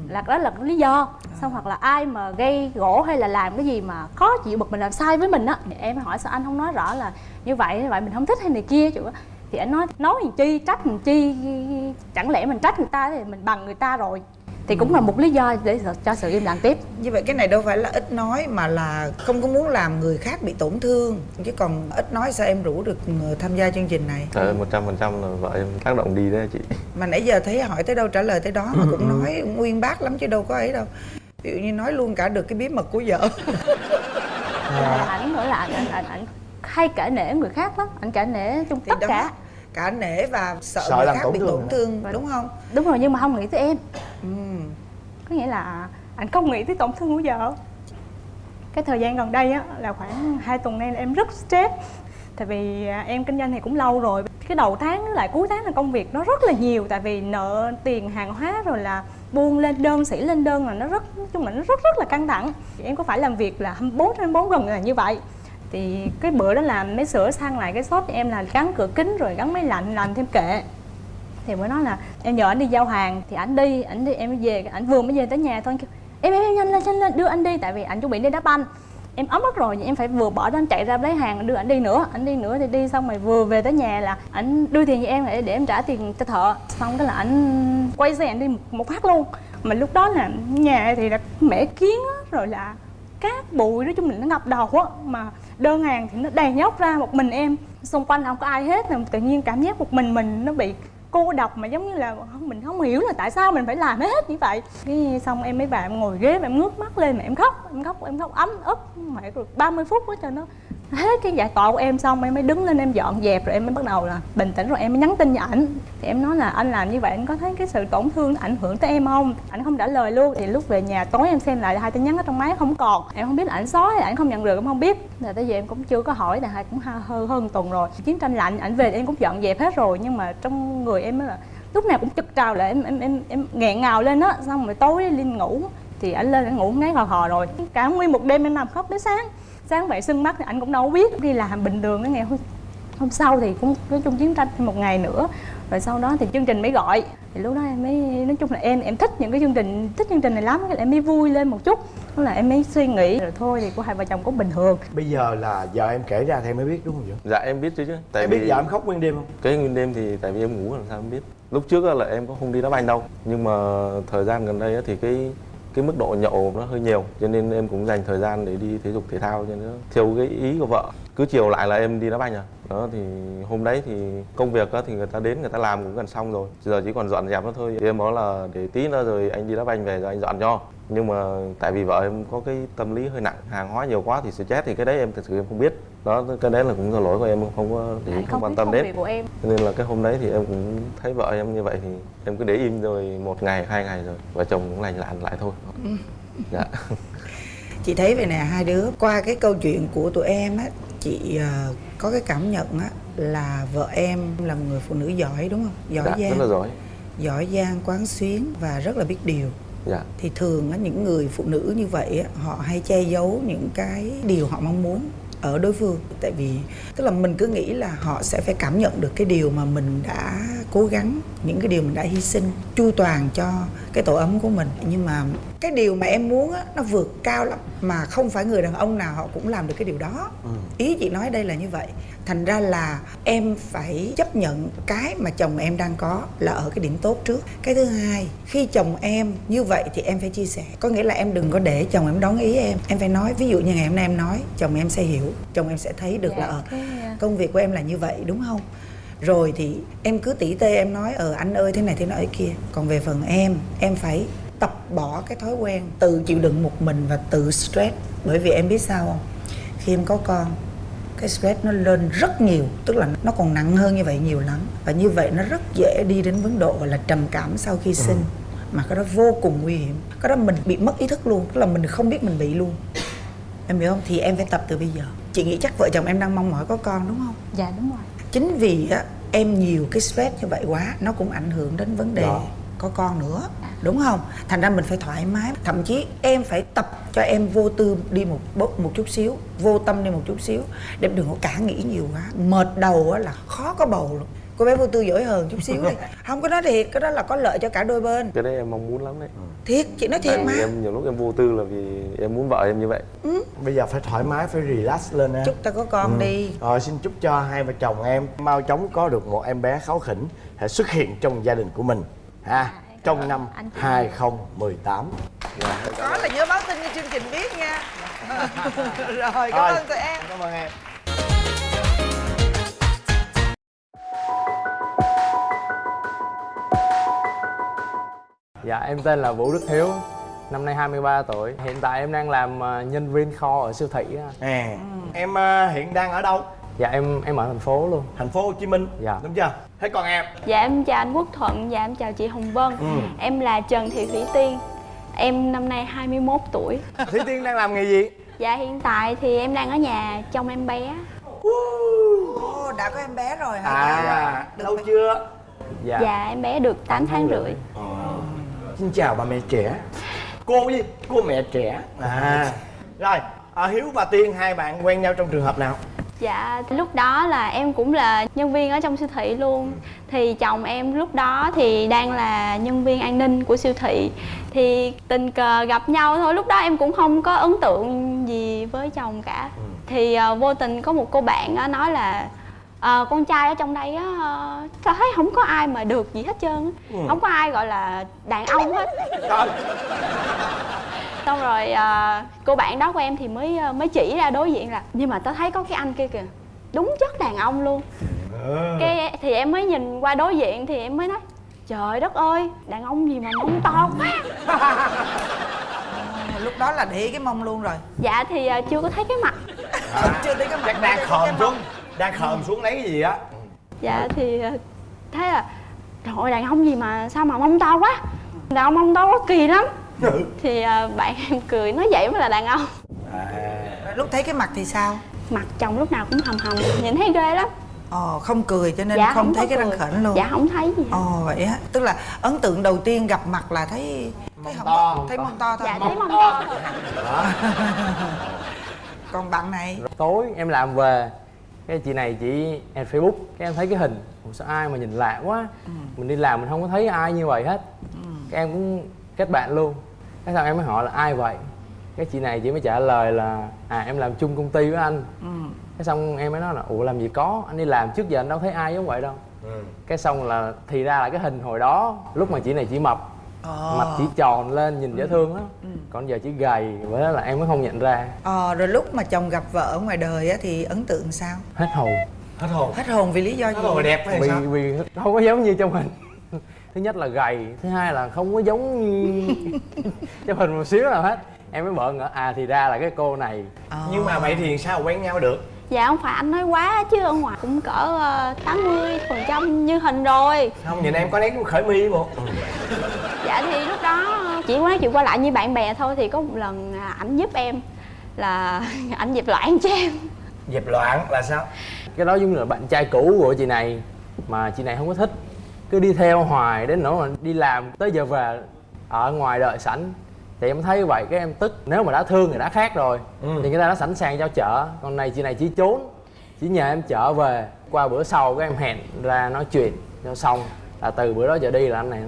là đó là lý do. Xong hoặc là ai mà gây gỗ hay là làm cái gì mà khó chịu bực mình làm sai với mình á thì em hỏi sao anh không nói rõ là như vậy như vậy mình không thích hay này kia. Chủ thì anh nói nói làm chi trách làm chi chẳng lẽ mình trách người ta thì mình bằng người ta rồi thì cũng là một lý do để cho sự im lặng tiếp. Như vậy cái này đâu phải là ít nói mà là không có muốn làm người khác bị tổn thương. Chứ còn ít nói sao em rủ được người tham gia chương trình này? Trời một trăm phần trăm là vợ em tác động đi đấy chị. Mà nãy giờ thấy hỏi tới đâu trả lời tới đó mà cũng nói nguyên bác lắm chứ đâu có ấy đâu. Ví dụ như nói luôn cả được cái bí mật của vợ. Là ảnh nữa là ảnh ảnh ảnh, hay kể nể người khác lắm ảnh kể nể trong Thì tất đó, cả cả nể và sợ, Sợ người làm khác tổn bị thương tổn thương đúng không? Đúng rồi nhưng mà không nghĩ tới em. Ừ. có nghĩa là anh không nghĩ tới tổn thương của vợ. Cái thời gian gần đây á là khoảng 2 tuần nay là em rất stress. Tại vì à, em kinh doanh thì cũng lâu rồi. Cái đầu tháng với lại cuối tháng là công việc nó rất là nhiều tại vì nợ tiền hàng hóa rồi là buôn lên đơn sĩ lên đơn là nó rất nói chung là nó rất rất là căng thẳng. Em có phải làm việc là 24 trên 24 gần là như vậy thì cái bữa đó làm mới sửa sang lại cái shop em là gắn cửa kính rồi gắn máy lạnh làm thêm kệ. Thì mới nói là em nhờ anh đi giao hàng thì anh đi anh đi em mới về ảnh vừa mới về tới nhà thôi kêu em em, em nhanh lên nhanh lên đưa anh đi. Tại vì anh chuẩn bị đi đá banh. Em ấm mất rồi em phải vừa bỏ ra anh chạy ra lấy hàng đưa anh đi nữa anh đi nữa thì đi xong rồi vừa về tới nhà là anh đưa tiền cho em để để em trả tiền cho thợ. Xong cái là anh quay xe anh đi một, một phát luôn. Mà lúc đó là nhà thì là mẻ kiến á, rồi là cát bụi nói chung là nó ngập đầu á. Mà đơn hàng thì nó đầy nhóc ra một mình em. Xung quanh không có ai hết là tự nhiên cảm giác một mình mình nó bị cô độc mà giống như là không, mình không hiểu là tại sao mình phải làm hết như vậy. Cái xong em mới bạn ngồi ghế mà em ngước mắt lên mà em khóc em khóc em khóc ấm ức. Mẹ được 30 phút đó cho nó hết cái giải tỏa của em xong em mới đứng lên em dọn dẹp rồi em mới bắt đầu là bình tĩnh rồi em mới nhắn tin cho ảnh. Thì em nói là anh làm như vậy anh có thấy cái sự tổn thương ảnh hưởng tới em không? Ảnh không trả lời luôn. Thì lúc về nhà tối em xem lại hai tin nhắn ở trong máy không còn. Em không biết là ảnh xóa hay ảnh không nhận được, em không biết. Là tới giờ em cũng chưa có hỏi, là hai cũng ha- hơn hơn tuần rồi. Chiến tranh lạnh, ảnh về thì em cũng dọn dẹp hết rồi. Nhưng mà trong người em mới là lúc nào cũng chực trào là em em em em nghẹn ngào lên á. Xong rồi tối lên ngủ, thì ảnh lên ảnh ngủ ngáy hò hò rồi. Cả nguyên một đêm em nằm khóc tới sáng sáng vậy sưng mắt thì anh cũng đâu có biết. Đi làm bình thường cái ngày hôm, hôm sau thì cũng nói chung chiến tranh thêm một ngày nữa. Rồi sau đó thì chương trình mới gọi. Thì lúc đó em mới nói chung là em em thích những cái chương trình thích chương trình này lắm. Em mới vui lên một chút. Tức là em mới suy nghĩ rồi thôi thì của hai vợ chồng cũng bình thường. Bây giờ là vợ em kể ra thì em mới biết đúng không vậy? Dạ em biết chứ chứ. Tại em vì biết vợ em khóc nguyên đêm không? Cái nguyên đêm thì tại vì em ngủ làm sao em biết? Lúc trước á là em có không đi đá banh đâu. Nhưng mà thời gian gần đây á thì cái cái mức độ nhậu nó hơi nhiều, cho nên em cũng dành thời gian để đi thể dục thể thao cho nó theo cái ý của vợ cứ chiều lại là em đi đá banh à? Đó thì hôm đấy thì công việc á thì người ta đến người ta làm cũng gần xong rồi. Giờ chỉ còn dọn dẹp nó thôi. Thì em nói là để tí nữa rồi anh đi đá banh về rồi anh dọn cho. Nhưng mà tại vì vợ em có cái tâm lý hơi nặng hàng hóa nhiều quá thì stress thì cái đấy em thật sự em không biết. Đó cái đấy là cũng là lỗi của em không có để Tại không quan tâm đến. của em. Nên là cái hôm đấy thì em cũng thấy vợ em như vậy thì em cứ để im rồi một ngày hai ngày rồi vợ chồng cũng lành lặn lại thôi. Dạ. Chị thấy vậy nè hai đứa. Qua cái câu chuyện của tụi em á chị ờ, có cái cảm nhận á là vợ em là một người phụ nữ giỏi đúng không? Giỏi dạ rất là giang giỏi. Giỏi giang quán xuyến và rất là biết điều. Dạ. Thì thường á những người phụ nữ như vậy á họ hay che giấu những cái điều họ mong muốn ở đối phương. Tại vì tức là mình cứ nghĩ là họ sẽ phải cảm nhận được cái điều mà mình đã cố gắng những cái điều mình đã hy sinh chu toàn cho cái tổ ấm của mình. Nhưng mà cái điều mà em muốn á nó vượt cao lắm mà không phải người đàn ông nào họ cũng làm được cái điều đó. Ý chị nói đây là như vậy. Thành ra là em phải chấp nhận cái mà chồng em đang có là ở cái điểm tốt trước. Cái thứ hai khi chồng em như vậy thì em phải chia sẻ. Có nghĩa là em đừng có để chồng em đón ý em. Em phải nói ví dụ như ngày hôm nay em nói chồng em sẽ hiểu chồng em sẽ thấy được Dạ, là ờ, ờ, công việc của em là như vậy đúng không rồi thì em cứ tỉ tê em nói ờ anh ơi thế này thế nọ thế kia. Còn về phần em em phải tập bỏ cái thói quen tự chịu đựng một mình và tự stress. Bởi vì em biết sao không? Khi em có con cái stress nó lên rất nhiều tức là nó còn nặng hơn như vậy nhiều lắm. Và như vậy nó rất dễ đi đến vấn độ gọi là trầm cảm sau khi sinh. Mà cái đó vô cùng nguy hiểm. Cái đó mình bị mất ý thức luôn tức là mình không biết mình bị luôn. Em hiểu không? Thì em phải tập từ bây giờ. Chị nghĩ chắc vợ chồng em đang mong mỏi có con đúng không? Dạ đúng rồi chính vì á, em nhiều cái stress như vậy quá nó cũng ảnh hưởng đến vấn đề Đó. có con nữa đúng không? Thành ra mình phải thoải mái thậm chí em phải tập cho em vô tư đi một bớt một chút xíu vô tâm đi một chút xíu để đừng có cả nghĩ nhiều quá. Mệt đầu á là khó có bầu luôn cô bé vô tư giỏi hơn chút xíu đi. Không có nói thiệt cái đó là có lợi cho cả đôi bên. Cái đấy em mong muốn lắm đấy. Thiệt chị nói thiệt Tại mà. em nhiều lúc em vô tư là vì em muốn vợ em như vậy. Bây giờ phải thoải mái phải relax lên ha. Chúc ta có con đi. Rồi xin chúc cho hai vợ chồng em mau chóng có được một em bé kháu khỉnh sẽ xuất hiện trong gia đình của mình ha. Trong năm anh chị. 2018. có là nhớ báo tin cho chương trình biết nha. Rồi cảm ơn tụi em. Cảm ơn em. Dạ em tên là Vũ Đức Hiếu Năm nay 23 tuổi Hiện tại em đang làm ờ, nhân viên kho ở siêu thị. À, em ờ, hiện đang ở đâu? Dạ em em ở thành phố luôn Thành phố Hồ Chí Minh. Dạ. Đúng chưa? Thế còn em? Dạ em chào anh Quốc Thuận, dạ em chào chị Hồng Vân Ừ. Em là Trần Thị Thủy Tiên Em năm nay 21 tuổi Thủy Tiên đang làm nghề gì? Dạ hiện tại thì em đang ở nhà trông em bé Ồ, đã có em bé rồi hả À, lâu chưa? Dạ, Dạ em bé được 8 tháng rưỡi Xin chào bà mẹ trẻ. Cô gì? Cô mẹ trẻ. À. Rồi, à, Hiếu và Tiên hai bạn quen nhau trong trường hợp nào? Dạ lúc đó là em cũng là nhân viên ở trong siêu thị luôn Thì chồng em lúc đó thì đang là nhân viên an ninh của siêu thị Thì tình cờ gặp nhau thôi Lúc đó em cũng không có ấn tượng gì với chồng cả Thì ờ, vô tình có một cô bạn á nói là ờ, con trai ở trong đây á ờ, tao thấy không có ai mà được gì hết trơn á. Không có ai gọi là đàn ông hết. Trời, xong rồi à, cô bạn đó của em thì mới à, mới chỉ ra đối diện là nhưng mà tao thấy có cái anh kia kìa đúng chất đàn ông luôn. Cái thì em mới nhìn qua đối diện thì em mới nói trời đất ơi đàn ông gì mà mông to quá. Lúc đó là để cái mông luôn rồi. Dạ thì à, chưa có thấy cái mặt. Chưa thấy cái mặt. Chắc đang khờm xuống. Đang khờm xuống lấy cái gì á. dạ thì à, thấy là trời ơi đàn ông gì mà sao mà mông to quá. Đàn ông mông to quá kỳ lắm. Thì à, bạn em cười nói vậy mới là đàn ông. Lúc thấy cái mặt thì sao? Mặt chồng lúc nào cũng hầm hầm nhìn thấy ghê lắm. Ồ không cười cho nên dạ không thấy có cái răng khểnh luôn. Dạ không thấy gì ồ vậy á. Tức là ấn tượng đầu tiên gặp mặt là thấy thấy không to. thấy mông to thôi. Dạ thấy mông to. thôi còn bạn này? Tối em làm về Cái chị này chị em Facebook Cái em thấy cái hình. Ủa sao ai mà nhìn lạ quá? Mình đi làm mình không có thấy ai như vậy hết. Cái em cũng kết bạn luôn. Cái sau em mới hỏi là ai vậy? Cái chị này chị mới trả lời là À em làm chung công ty với anh. Cái xong em mới nói là Ủa làm gì có? Anh đi làm trước giờ anh đâu thấy ai giống vậy đâu. Cái xong là thì ra là cái hình hồi đó Lúc mà chị này chỉ mập ờ. Mặt chỉ tròn lên nhìn dễ thương lắm. Còn giờ chỉ gầy đó là em mới không nhận ra. Ờ rồi lúc mà chồng gặp vợ ở ngoài đời á thì ấn tượng sao? Hết hồn. Hết hồn. hết hồn vì lý do gì? Hết hồn đẹp hay vì sao? vì không có giống như trong hình. Thứ nhất là gầy thứ hai là không có giống như trong hình một xíu nào hết. Em mới bợn ngỡ à thì ra là cái cô này. Ờ. Nhưng mà vậy thì sao quen nhau được? Dạ không phải anh nói quá chứ ở ngoài cũng cỡ ờ, tám mươi phần trăm như hình rồi. Không nhìn em có nét khởi mi một dạ thì lúc đó chỉ có nói chuyện qua lại như bạn bè thôi thì có một lần à, ảnh giúp em là ảnh dẹp loạn cho em. Dẹp loạn là sao? Cái đó giống như là bạn trai cũ của chị này mà chị này không có thích. Cứ đi theo hoài đến nỗi mà đi làm tới giờ về ở ngoài đợi sẵn thì em thấy vậy cái em tức. Nếu mà đã thương thì đã khác rồi. Ừ. thì người ta đã sẵn sàng cho chở. Còn này chị này chỉ trốn chỉ nhờ em chở về. Qua bữa sau cái em hẹn ra nói chuyện cho xong. Là từ bữa đó giờ đi là anh này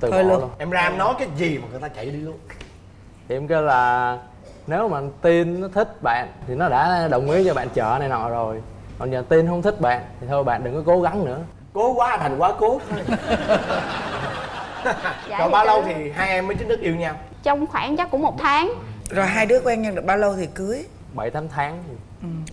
từ bỏ luôn. luôn. Em ra em nói cái gì mà người ta chạy đi luôn? Thì em kêu là nếu mà tin nó thích bạn thì nó đã đồng ý cho bạn chở này nọ rồi. Còn giờ tin không thích bạn thì thôi bạn đừng có cố gắng nữa. Cố quá thành quá cố. Thôi Dạ, thì bao lâu thì hai em mới chính thức yêu nhau trong khoảng chắc cũng một tháng. Rồi hai đứa quen nhau được bao lâu thì cưới? Bảy tám tháng.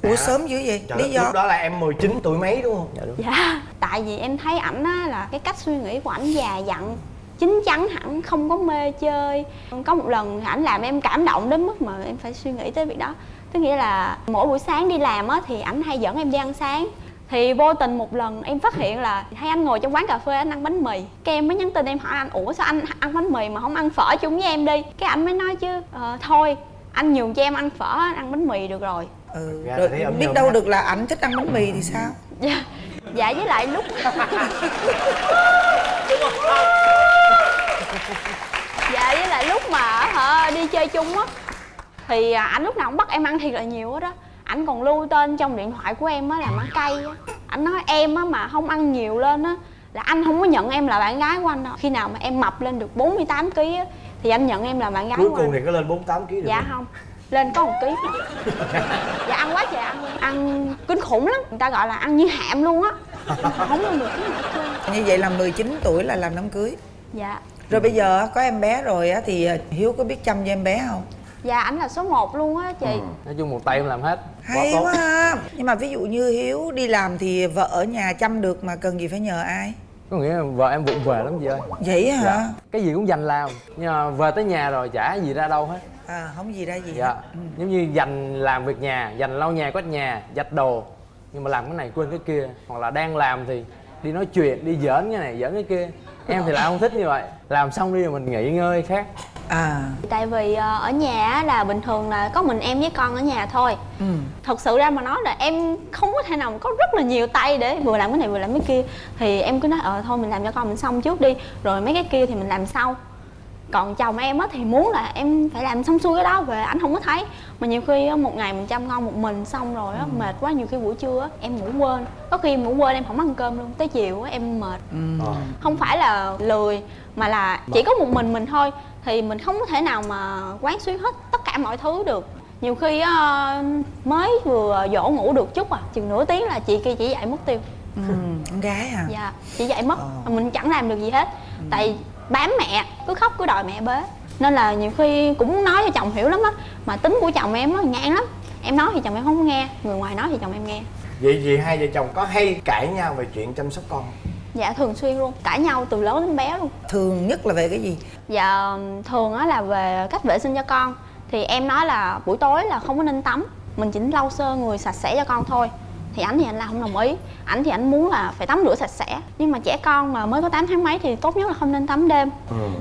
Ủa sớm dữ vậy? Trời lý do? lúc đó là em 19 tuổi mấy đúng không? Dạ đúng. Dạ tại vì em thấy ảnh á là cái cách suy nghĩ của ảnh già dặn chín chắn hẳn không có mê chơi. Có một lần ảnh làm em cảm động đến mức mà em phải suy nghĩ tới việc đó. Tức nghĩa là mỗi buổi sáng đi làm á thì ảnh hay dẫn em đi ăn sáng thì vô tình một lần em phát hiện là thấy anh ngồi trong quán cà phê anh ăn bánh mì. Cái em mới nhắn tin em hỏi anh ủa sao anh ăn bánh mì mà không ăn phở chung với em đi? Cái anh mới nói chứ "Ờ, thôi anh nhường cho em ăn phở anh ăn bánh mì được rồi. Ừ. Ấm biết đâu được là ảnh thích ăn bánh mì thì sao? Dạ dạ với lại lúc dạ với lại lúc mà hả đi chơi chung á thì à, ảnh lúc nào cũng bắt em ăn thiệt là nhiều hết đó ảnh còn lưu tên trong điện thoại của em á là mã cây á. Ảnh nói em á mà không ăn nhiều lên á là anh không có nhận em là bạn gái của anh đâu. Khi nào mà em mập lên được 48 kg á thì anh nhận em là bạn gái cuối của cùng anh. thì có lên 48 kg được dạ không? lên có một ký. Dạ ăn quá trời ăn. Ăn kinh khủng lắm. Người ta gọi là ăn như hạm luôn á. Không lên được cái như vậy là 19 tuổi là làm đám cưới. Dạ. Rồi bây giờ có em bé rồi á thì hiếu có biết chăm cho em bé không dạ ảnh là số 1 luôn á chị. Nói chung một tay em làm hết. Hay tốt. quá. Ha nhưng mà ví dụ như hiếu đi làm thì vợ ở nhà chăm được mà cần gì phải nhờ ai? Có nghĩa là vợ em vụng về lắm chị ơi. Vậy hả? Dạ. cái gì cũng dành làm. Nhưng mà về tới nhà rồi chả gì ra đâu hết. À không gì ra gì dạ. hết. giống như dành làm việc nhà dành lau nhà quét nhà giặt đồ. Nhưng mà làm cái này quên cái kia. Hoặc là đang làm thì đi nói chuyện đi giỡn cái này giỡn cái kia. Em thì lại không thích như vậy. Làm xong đi rồi mình nghỉ ngơi khác à. Tại vì ờ, ở nhà á là bình thường là có mình em với con ở nhà thôi. Ừ. thật sự ra mà nói là em không có thể nào mà có rất là nhiều tay để vừa làm cái này vừa làm cái kia. Thì em cứ nói ờ thôi mình làm cho con mình xong trước đi rồi mấy cái kia thì mình làm sau. Còn chồng em á thì muốn là em phải làm xong xuôi cái đó về ảnh không có thấy. Mà nhiều khi á, một ngày mình chăm con một mình xong rồi á mệt quá nhiều khi buổi trưa á em ngủ quên. Có khi em ngủ quên em không ăn cơm luôn tới chiều á em mệt. Ờ. không phải là lười mà là chỉ có một mình mình thôi thì mình không có thể nào mà quán xuyến hết tất cả mọi thứ được. Nhiều khi á, mới vừa dỗ ngủ được chút à chừng nửa tiếng là chị kia chỉ dậy mất tiêu. Ừ. con gái à? Dạ chị dậy mất Ờ. mà mình chẳng làm được gì hết. Tại bám mẹ cứ khóc cứ đòi mẹ bế. Nên là nhiều khi cũng nói cho chồng hiểu lắm á mà tính của chồng em á ngang lắm. Em nói thì chồng em không nghe người ngoài nói thì chồng em nghe. Vậy thì hai vợ chồng có hay cãi nhau về chuyện chăm sóc con? không? Dạ thường xuyên luôn. Cãi nhau từ lớn đến bé luôn. Thường nhất là về cái gì? Dạ thường á là về cách vệ sinh cho con. Thì em nói là buổi tối là không có nên tắm. Mình chỉ lau sơ người sạch sẽ cho con thôi. Thì ảnh thì anh là không đồng ý. Ảnh thì ảnh muốn là phải tắm rửa sạch sẽ. Nhưng mà trẻ con mà mới có 8 tháng mấy thì tốt nhất là không nên tắm đêm.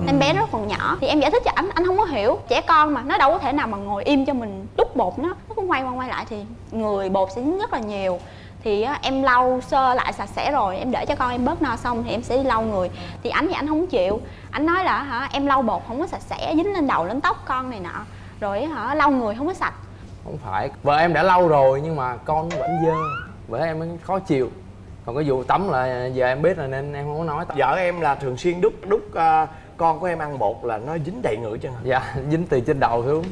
Em bé nó còn nhỏ. Thì em giải thích cho ảnh, anh không có hiểu. Trẻ con mà nó đâu có thể nào mà ngồi im cho mình đút bột nó Nó cũng quay qua quay lại thì người bột sẽ dính rất là nhiều thì em lau sơ lại sạch sẽ rồi em để cho con em bớt no xong thì em sẽ đi lau người. Thì anh thì anh không chịu. Anh nói là hả em lau bột không có sạch sẽ dính lên đầu lên tóc con này nọ. Rồi hả lau người không có sạch. Không phải vợ em đã lâu rồi nhưng mà con vẫn dơ vợ em mới khó chịu. Còn cái vụ tắm là giờ em biết rồi nên em không có nói. Vợ em là thường xuyên đút đút ờ, con của em ăn bột là nó dính đầy người chân dạ dính từ trên đầu xuống.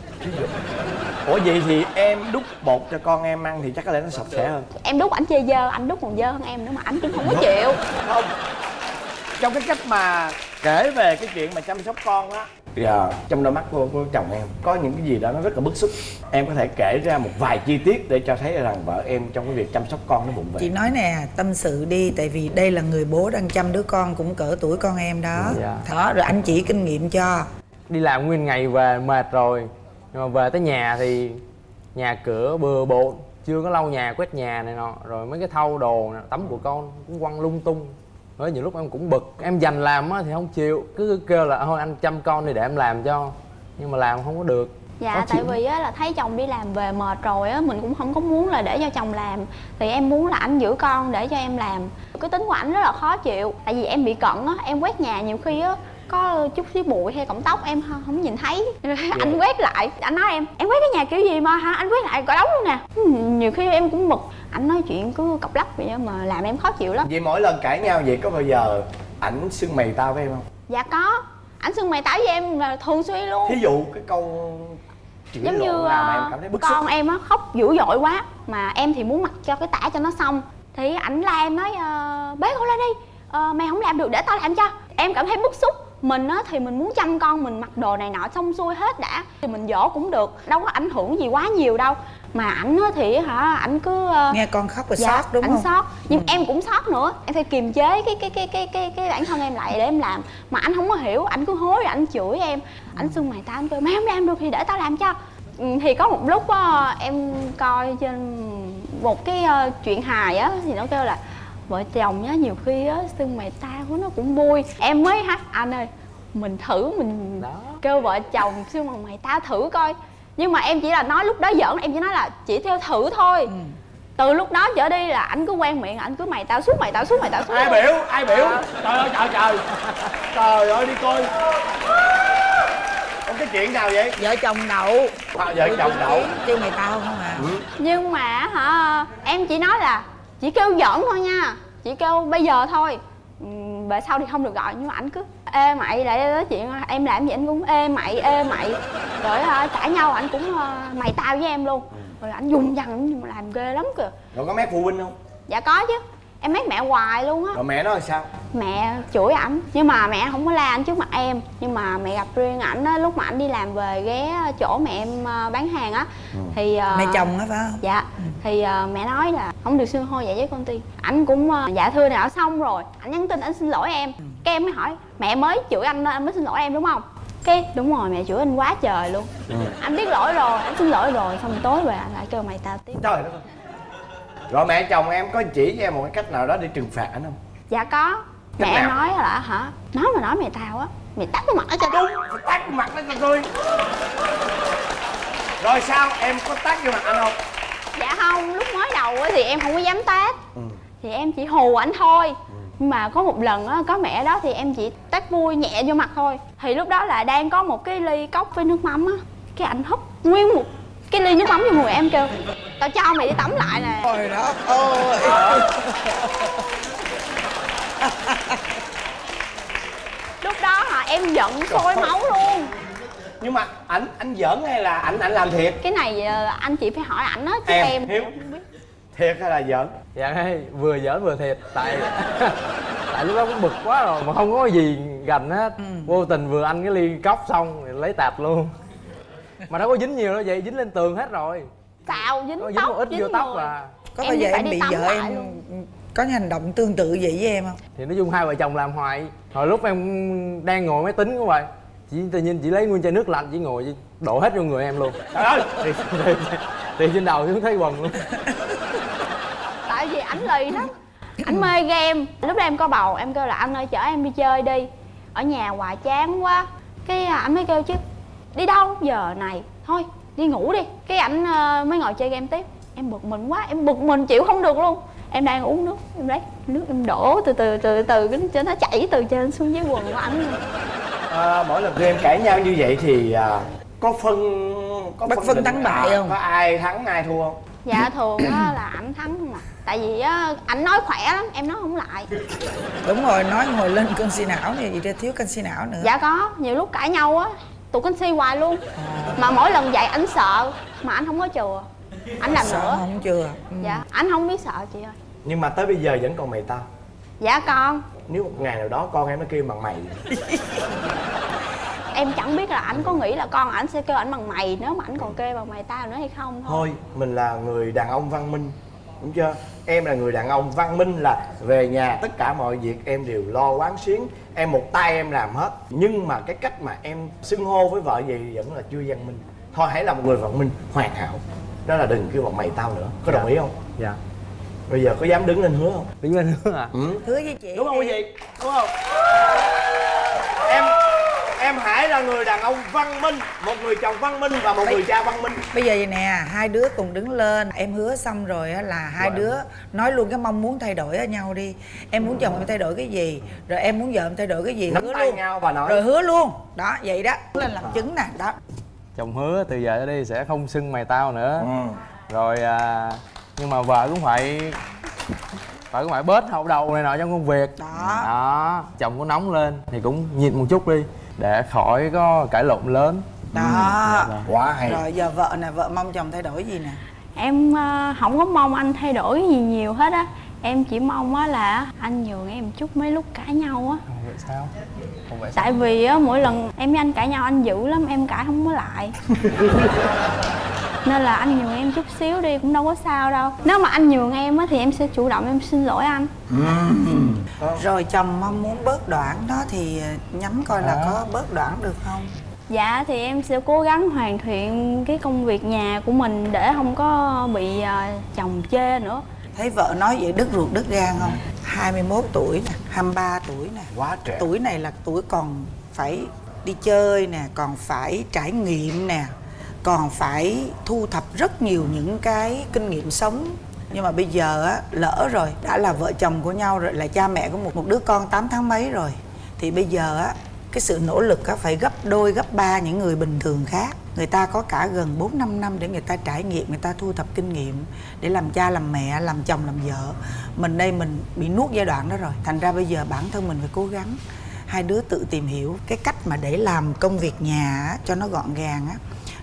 Ủa vậy thì em đút bột cho con em ăn thì chắc có lẽ nó sạch sẽ hơn. Em đút ảnh chơi dơ anh đút còn dơ hơn em nữa mà anh cũng không có chịu. Không. Trong cái cách mà kể về cái chuyện mà chăm sóc con á giờ trong đôi mắt của, của chồng em có những cái gì đó nó rất là bức xúc. Em có thể kể ra một vài chi tiết để cho thấy rằng vợ em trong cái việc chăm sóc con nó bụng về chị nói nè tâm sự đi tại vì đây là người bố đang chăm đứa con cũng cỡ tuổi con em đó. Dạ. đó rồi anh chỉ kinh nghiệm cho. Đi làm nguyên ngày về mệt rồi nhưng mà về tới nhà thì nhà cửa bừa bộn chưa có lau nhà quét nhà này nọ. Rồi mấy cái thau đồ nè, tắm của con cũng quăng lung tung nói nhiều lúc em cũng bực. Em dành làm á thì không chịu. Cứ kêu là thôi anh chăm con đi để em làm cho. Nhưng mà làm không có được. Dạ Khó tại chịu. vì á là thấy chồng đi làm về mệt rồi á mình cũng không có muốn là để cho chồng làm. Thì em muốn là anh giữ con để cho em làm. Cái tính của ảnh rất là khó chịu. Tại vì em bị cận á em quét nhà nhiều khi á có chút xíu bụi hay cọng tóc em không, không nhìn thấy. Anh quét lại. Anh nói em em quét cái nhà kiểu gì mà hả? Anh quét lại cả đống luôn nè. Ừ, nhiều khi em cũng bực. Anh nói chuyện cứ cọc lắc vậy mà làm em khó chịu lắm. Vậy mỗi lần cãi nhau vậy có bao giờ ảnh xưng mày tao với em không? Dạ có. Anh xưng mày táo với em là thường xuyên luôn. Thí dụ cái câu chửi giống như nào mà ờ, em cảm thấy bức xúc con em á khóc dữ dội quá mà em thì muốn mặc cho cái tả cho nó xong. Thì ảnh la em nói ờ, bế con lên đi. Ờ, mày không làm được để tao làm cho. Em cảm thấy bức xúc mình á thì mình muốn chăm con mình mặc đồ này nọ xong xuôi hết đã. Thì mình dỗ cũng được đâu có ảnh hưởng gì quá nhiều đâu. Mà ảnh á thì hả ảnh cứ ờ, nghe con khóc rồi dạ, sót đúng ảnh không? sót. Nhưng em cũng sót nữa. Em phải kiềm chế cái cái cái cái cái cái bản thân em lại để em làm. Mà anh không có hiểu anh cứ hối rồi anh chửi em. Anh xưng mày tao anh kêu mày không làm được thì để tao làm cho. Ừ, thì có một lúc á, em coi trên một cái ờ, chuyện hài á thì nó kêu là vợ chồng nhá nhiều khi á xưng mày tao nó cũng vui. Em mới hát anh ơi mình thử mình kêu vợ chồng xưng bằng mày tao thử coi. Nhưng mà em chỉ là nói lúc đó giỡn em chỉ nói là chỉ theo thử thôi. Từ lúc đó trở đi là anh cứ quen miệng anh cứ mày tao suốt mày tao suốt mày tao suốt ai biểu? Ai biểu? Trời ơi trời trời. Trời ơi đi coi. Cái chuyện nào vậy? Vợ chồng đậu. À, vợ chồng đậu. Kêu mày tao không à? Nhưng mà hả em chỉ nói là chỉ kêu giỡn thôi nha. Chỉ kêu bây giờ thôi. Về sau thì không được gọi nhưng mà ảnh cứ ê mày lại nói chuyện em làm gì anh cũng ê mày ê mày. Rồi cãi nhau ảnh cũng ờ, mày tao với em luôn. Rồi ảnh dùng dằn ảnh làm ghê lắm kìa. Rồi có mét phụ huynh không? Dạ có chứ em mét mẹ hoài luôn á. Rồi mẹ nói là sao? Mẹ chửi ảnh. Nhưng mà mẹ không có la ảnh trước mặt em. Nhưng mà mẹ gặp riêng ảnh á lúc mà ảnh đi làm về ghé chỗ mẹ em ờ, bán hàng á thì ờ, mẹ chồng á phải không? Dạ. Thì ờ, mẹ nói là không được xưng hô vậy với con tiên ảnh cũng ờ, dạ thưa nào xong rồi. Ảnh nhắn tin ảnh xin lỗi em. Cái em mới hỏi mẹ mới chửi anh nên anh mới xin lỗi em đúng không? Cái đúng rồi mẹ chửi anh quá trời luôn. Anh biết lỗi rồi anh xin lỗi rồi xong rồi tối về anh lại kêu mày tao tiếp. Trời đất ơi rồi mẹ chồng em có chỉ cho em một cái cách nào đó để trừng phạt anh không? Dạ có. Mẹ Cách em nào? nói là hả? Nói mà nói mày tao á mày tắt cái mặt ở cho đúng tắt cái mặt nó cho tôi. Rồi sao? Em có tát vô mặt anh không? Dạ không lúc mới đầu á thì em không có dám tát. Thì em chỉ hù ảnh thôi. Nhưng mà có một lần á có mẹ đó thì em chỉ tát vui nhẹ vô mặt thôi. Thì lúc đó là đang có một cái ly cốc với nước mắm á. Cái ảnh húp nguyên một cái ly nước mắm vô người em kêu tao cho mày đi tắm lại nè. Trời đất ơi lúc đó hả em giận sôi máu luôn. Nhưng mà ảnh ảnh giỡn hay là ảnh ảnh làm thiệt? Cái này ờ, anh chị phải hỏi ảnh á chứ Em, em, Hiếu. thiệt hay là giỡn? Dạ hay. Vừa giỡn vừa thiệt. Tại tại lúc đó cũng bực quá rồi mà không có gì gành hết. Vô tình vừa ăn cái ly cốc xong thì lấy tạt luôn mà đâu có dính nhiều đâu vậy dính lên tường hết rồi. Xào dính có dính tóc một ít dính vô tóc người. à. Có Em bao giờ em bị vợ em luôn. có hành động tương tự vậy với em không? Thì nói chung hai vợ chồng làm hoài. Hồi lúc em đang ngồi máy tính của vậy. Chị tự nhiên chị lấy nguyên chai nước lạnh chị ngồi đổ hết vô người em luôn. Trời ơi! Thì, thì, thì trên đầu xuống thấy quần luôn. Tại vì ảnh lì lắm. Ảnh mê game. Lúc đó em có bầu em kêu là anh ơi chở em đi chơi đi. Ở nhà hoài chán quá. Cái à, ảnh mới kêu chứ đi đâu? Giờ này. Thôi đi ngủ đi. Cái ảnh ờ, mới ngồi chơi game tiếp. Em bực mình quá em bực mình chịu không được luôn. Em đang uống nước em lấy nước em đổ từ từ từ từ cái cho nó chảy từ trên xuống dưới quần của ảnh à, mỗi lần tụi em cãi nhau như vậy thì à, có phân có Bất phân định, thắng bại không? có ai thắng ai thua không? Dạ thường á là ảnh thắng không à. Tại vì á ảnh nói khỏe lắm em nói không lại. Đúng rồi nói ngồi lên canxi não này thì thiếu canxi não nữa. Dạ có nhiều lúc cãi nhau á tụi canxi hoài luôn. Mà mỗi lần dạy ảnh sợ mà anh không có chừa. Anh làm sợ nữa. không chưa ừ. dạ anh không biết sợ chị ơi. Nhưng mà tới bây giờ vẫn còn mày tao. Dạ con. Nếu một ngày nào đó con em nó kêu bằng mày. Em chẳng biết là ảnh có nghĩ là con ảnh sẽ kêu ảnh bằng mày nếu mà ảnh còn kêu bằng mày tao nữa hay không thôi. Thôi mình là người đàn ông văn minh đúng chưa? Em là người đàn ông văn minh là về nhà tất cả mọi việc em đều lo quán xuyến em một tay em làm hết. Nhưng mà cái cách mà em xưng hô với vợ vậy vẫn là chưa văn minh. Thôi hãy là một người văn minh hoàn hảo. Đó là đừng kêu bọn mày tao nữa. Có đồng ý không? Dạ. Bây giờ có dám đứng lên hứa không? Đứng lên hứa à ừ. hứa với chị. Đúng không quý vị? Đúng không? Em em hãy là người đàn ông văn minh một người chồng văn minh và một người cha văn minh. Bây giờ vậy nè hai đứa cùng đứng lên. Em hứa xong rồi á là hai đứa nói luôn cái mong muốn thay đổi ở nhau đi. Em muốn chồng em thay đổi cái gì rồi em muốn vợ em thay đổi cái gì nắm hứa tay luôn. nhau và nói. Rồi hứa luôn. Đó vậy đó. Lên làm chứng nè đó. Chồng hứa từ giờ trở đi sẽ không xưng mày tao nữa. Ừ. rồi à, nhưng mà vợ cũng phải phải cũng phải bớt hậu đầu này nọ trong công việc. Đó. Đó chồng có nóng lên thì cũng nhịn một chút đi để khỏi có cãi lộn lớn. Đó. Dạ vâng. quá hay. Rồi giờ vợ nè vợ mong chồng thay đổi gì nè? Em ờ, không có mong anh thay đổi gì nhiều hết á. Em chỉ mong á là anh nhường em chút mấy lúc cãi nhau á. Không vậy sao? Không vậy sao? tại vì á mỗi lần em với anh cãi nhau anh dữ lắm em cãi không có lại nên là anh nhường em chút xíu đi cũng đâu có sao đâu. Nếu mà anh nhường em á thì em sẽ chủ động em xin lỗi anh. Rồi chồng mong muốn bớt đoạn đó thì nhắm coi là có bớt đoạn được không? Dạ thì em sẽ cố gắng hoàn thiện cái công việc nhà của mình để không có bị ờ, chồng chê nữa. Thấy vợ nói vậy đứt ruột đứt gan không? 21 tuổi nè 23 tuổi nè. Quá trẻ. Tuổi này là tuổi còn phải đi chơi nè còn phải trải nghiệm nè còn phải thu thập rất nhiều những cái kinh nghiệm sống. Nhưng mà bây giờ á lỡ rồi đã là vợ chồng của nhau rồi là cha mẹ của một một đứa con 8 tháng mấy rồi thì bây giờ á cái sự nỗ lực á phải gấp đôi gấp ba những người bình thường khác. Người ta có cả gần 4 5 năm để người ta trải nghiệm người ta thu thập kinh nghiệm để làm cha làm mẹ làm chồng làm vợ. Mình đây mình bị nuốt giai đoạn đó rồi. Thành ra bây giờ bản thân mình phải cố gắng hai đứa tự tìm hiểu cái cách mà để làm công việc nhà á, cho nó gọn gàng á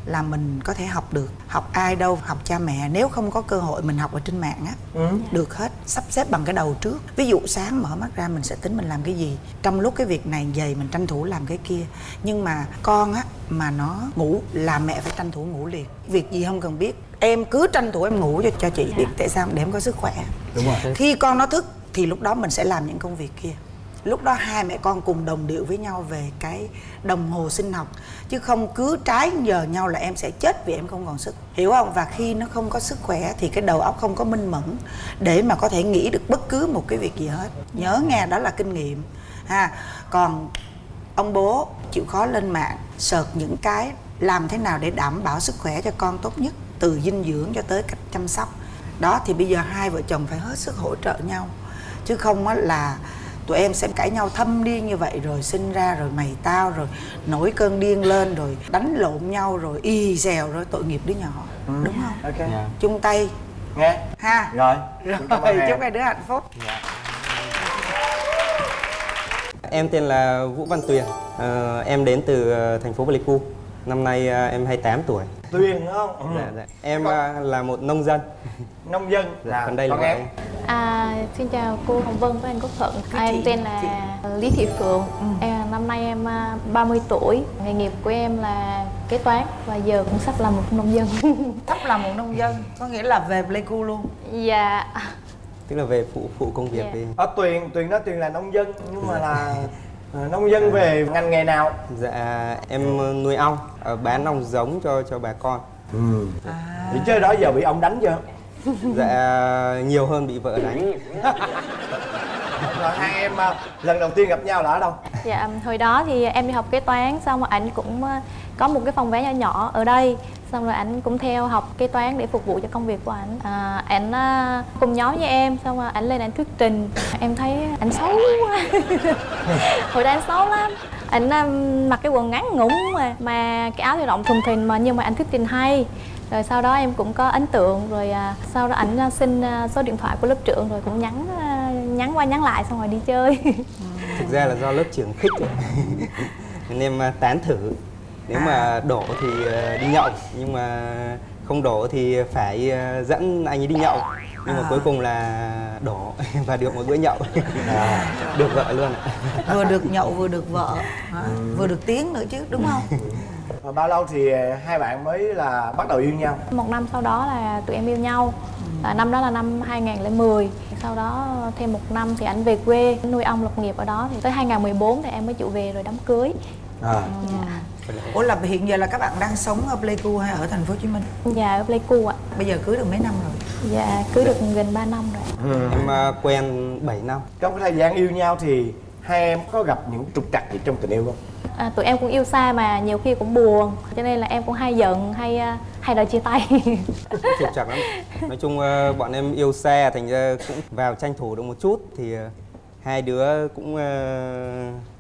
là mình có thể học được. Học ai đâu học cha mẹ. Nếu không có cơ hội mình học ở trên mạng á ừ. được hết. Sắp xếp bằng cái đầu trước. Ví dụ sáng mở mắt ra mình sẽ tính mình làm cái gì. Trong lúc cái việc này dày mình tranh thủ làm cái kia. Nhưng mà con á mà nó ngủ là mẹ phải tranh thủ ngủ liền. Việc gì không cần biết. Em cứ tranh thủ em ngủ cho cho chị biết tại sao để em có sức khỏe. Đúng rồi. Khi con nó thức thì lúc đó mình sẽ làm những công việc kia lúc đó hai mẹ con cùng đồng điệu với nhau về cái đồng hồ sinh học. Chứ không cứ trái giờ nhau là em sẽ chết vì em không còn sức. Hiểu không? Và khi nó không có sức khỏe thì cái đầu óc không có minh mẫn để mà có thể nghĩ được bất cứ một cái việc gì hết. Nhớ nghe, đó là kinh nghiệm. Ha. Còn ông bố chịu khó lên mạng sợt những cái làm thế nào để đảm bảo sức khỏe cho con tốt nhất, từ dinh dưỡng cho tới cách chăm sóc. Đó, thì bây giờ hai vợ chồng phải hết sức hỗ trợ nhau. Chứ không á là tụi em sẽ cãi nhau thâm điên như vậy rồi sinh ra rồi mày tao rồi nổi cơn điên lên rồi đánh lộn nhau rồi y xèo rồi tội nghiệp đứa nhỏ. Ừ. đúng không? Ok. Dạ. chung tay. Nghe. Ha. Rồi. Rồi chúc hai đứa hạnh phúc. Em tên là Vũ Văn Tuyền, Ờ, em đến từ ờ, thành phố Pleiku. Năm nay ờ, em 28 tuổi. tuyền đúng không ừ. Dạ, dạ. Em ờ, là một nông dân. nông dân Dạ, còn đây là em. À, xin chào cô Hồng Vân và anh Quốc Thuận. À, em tên là Lý Thị Phượng. Em, năm nay em à, 30 tuổi. Nghề nghiệp của em là kế toán và giờ cũng sắp là một nông dân. sắp là một nông dân có nghĩa là về pleiku luôn dạ. Tức là về phụ phụ công việc Dạ. đi. ở tuyền tuyền nói tuyền là nông dân nhưng mà là ờ, nông dân về ngành nghề nào Dạ em ờ, nuôi ong, ờ, bán ong giống cho cho bà con. ừ. thì chơi đó giờ bị ông đánh chưa Dạ nhiều hơn bị vợ đánh. rồi hai em ờ, lần đầu tiên gặp nhau là ở đâu Dạ, hồi đó thì em đi học kế toán xong rồi anh cũng à, có một cái phòng vé nhỏ nhỏ ở đây. Xong rồi anh cũng theo học kế toán để phục vụ cho công việc của anh à, anh à, cùng nhóm với em xong rồi anh lên anh thuyết trình. Em thấy anh xấu quá. Hồi đó anh xấu lắm. Anh à, mặc cái quần ngắn ngủn mà mà cái áo thì rộng thùng thình mà nhưng mà anh thuyết trình hay. Rồi sau đó em cũng có ấn tượng rồi à, sau đó ảnh à, xin à, số điện thoại của lớp trưởng rồi cũng nhắn nhắn qua nhắn lại xong rồi đi chơi. Thực ra là do lớp trưởng khích. Nên em tán thử. Nếu mà đổ thì ờ, đi nhậu, nhưng mà không đổ thì phải ờ, dẫn anh ấy đi nhậu. Nhưng mà À. cuối cùng là đổ và được một bữa nhậu. được vợ luôn vừa được nhậu vừa được vợ hả? vừa được tiếng nữa chứ đúng không Và bao lâu thì hai bạn mới là bắt đầu yêu nhau Một năm sau đó là tụi em yêu nhau à, Năm đó là năm 2010 Sau đó thêm một năm thì anh về quê nuôi ong lập nghiệp ở đó thì Tới 2014 thì em mới chịu về rồi đám cưới à. dạ. Ủa là hiện giờ là các bạn đang sống ở Pleiku hay ở thành phố Hồ Chí Minh? Dạ ở Pleiku ạ. Bây giờ cưới được mấy năm rồi? Dạ cưới được gần 3 năm rồi. Em à, quen 7 năm. Trong cái thời gian yêu nhau thì hai em có gặp những trục trặc gì trong tình yêu không? À, Tụi em cũng yêu xa mà nhiều khi cũng buồn. Cho nên là em cũng hay giận, hay à, hay đòi chia tay. Trục trặc lắm. Nói chung ờ, bọn em yêu xa thành ra cũng vào tranh thủ được một chút thì hai đứa cũng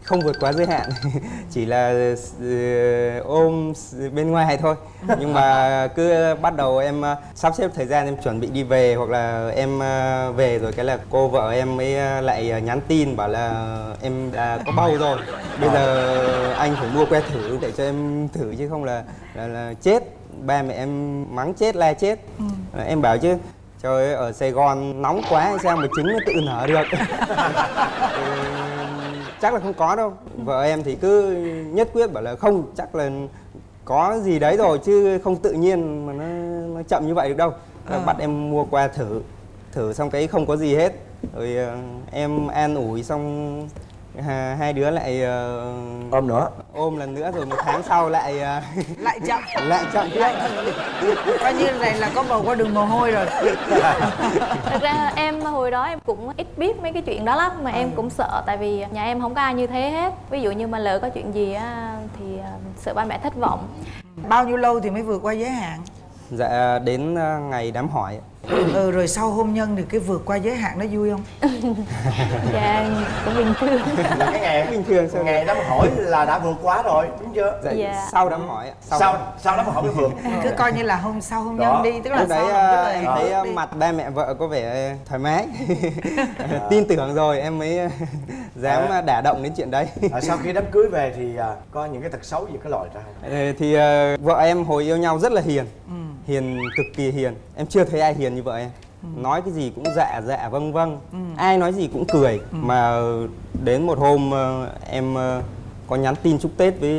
không vượt quá giới hạn chỉ là ờ, ôm bên ngoài thôi. Nhưng mà cứ bắt đầu em ờ, sắp xếp thời gian em chuẩn bị đi về hoặc là em ờ, về rồi cái là cô vợ em mới lại nhắn tin bảo là em đã có bầu rồi. Bây giờ anh phải mua que thử để cho em thử chứ không là là, là chết. Ba mẹ em mắng chết la chết. Là em bảo chứ trời ơi ở Sài Gòn nóng quá sao mà trứng nó tự nở được? Ừ, chắc là không có đâu. Vợ em thì cứ nhất quyết bảo là không chắc là có gì đấy rồi chứ không tự nhiên mà nó, nó chậm như vậy được đâu. Ờ. bắt em mua qua thử thử xong cái không có gì hết. Rồi ờ, em an ủi xong hai đứa lại ờ, ôm nữa. ôm lần nữa rồi một tháng sau lại ờ, lại chậm. Lại chậm. Tiếp coi như này là có bầu qua đường mồ hôi rồi. Thật ra em hồi đó em cũng ít biết mấy cái chuyện đó lắm Mà em cũng sợ tại vì nhà em không có ai như thế hết. Ví dụ như mà lỡ có chuyện gì á thì à, sợ ba mẹ thất vọng. Bao nhiêu lâu thì mới vượt qua giới hạn? Dạ đến ờ, ngày đám hỏi. Ừ rồi sau hôn nhân thì cái vượt qua giới hạn nó vui không Dạ cũng bình thường cái ngày bình thường sao ngày đám hỏi là đã vượt quá rồi đúng chưa dạ, Dạ. sau đám hỏi ạ. sau sau đám hỏi mới vượt cứ coi như là hôn sau hôn nhân đi tức là lúc đấy sau là em thấy ờ, đi. mặt ba mẹ vợ có vẻ thoải mái tin tưởng rồi em mới ờ, dám À. đả động đến chuyện đấy à, sau khi đám cưới về thì à, có những cái tật xấu gì có lòi ra không Ờ, thì vợ em hồi yêu nhau rất là hiền Ừ. hiền cực kỳ hiền em chưa thấy ai hiền như vợ em nói cái gì cũng dạ dạ vâng vâng. Ừ. ai nói gì cũng cười. Mà đến một hôm ờ, em ờ, có nhắn tin chúc tết với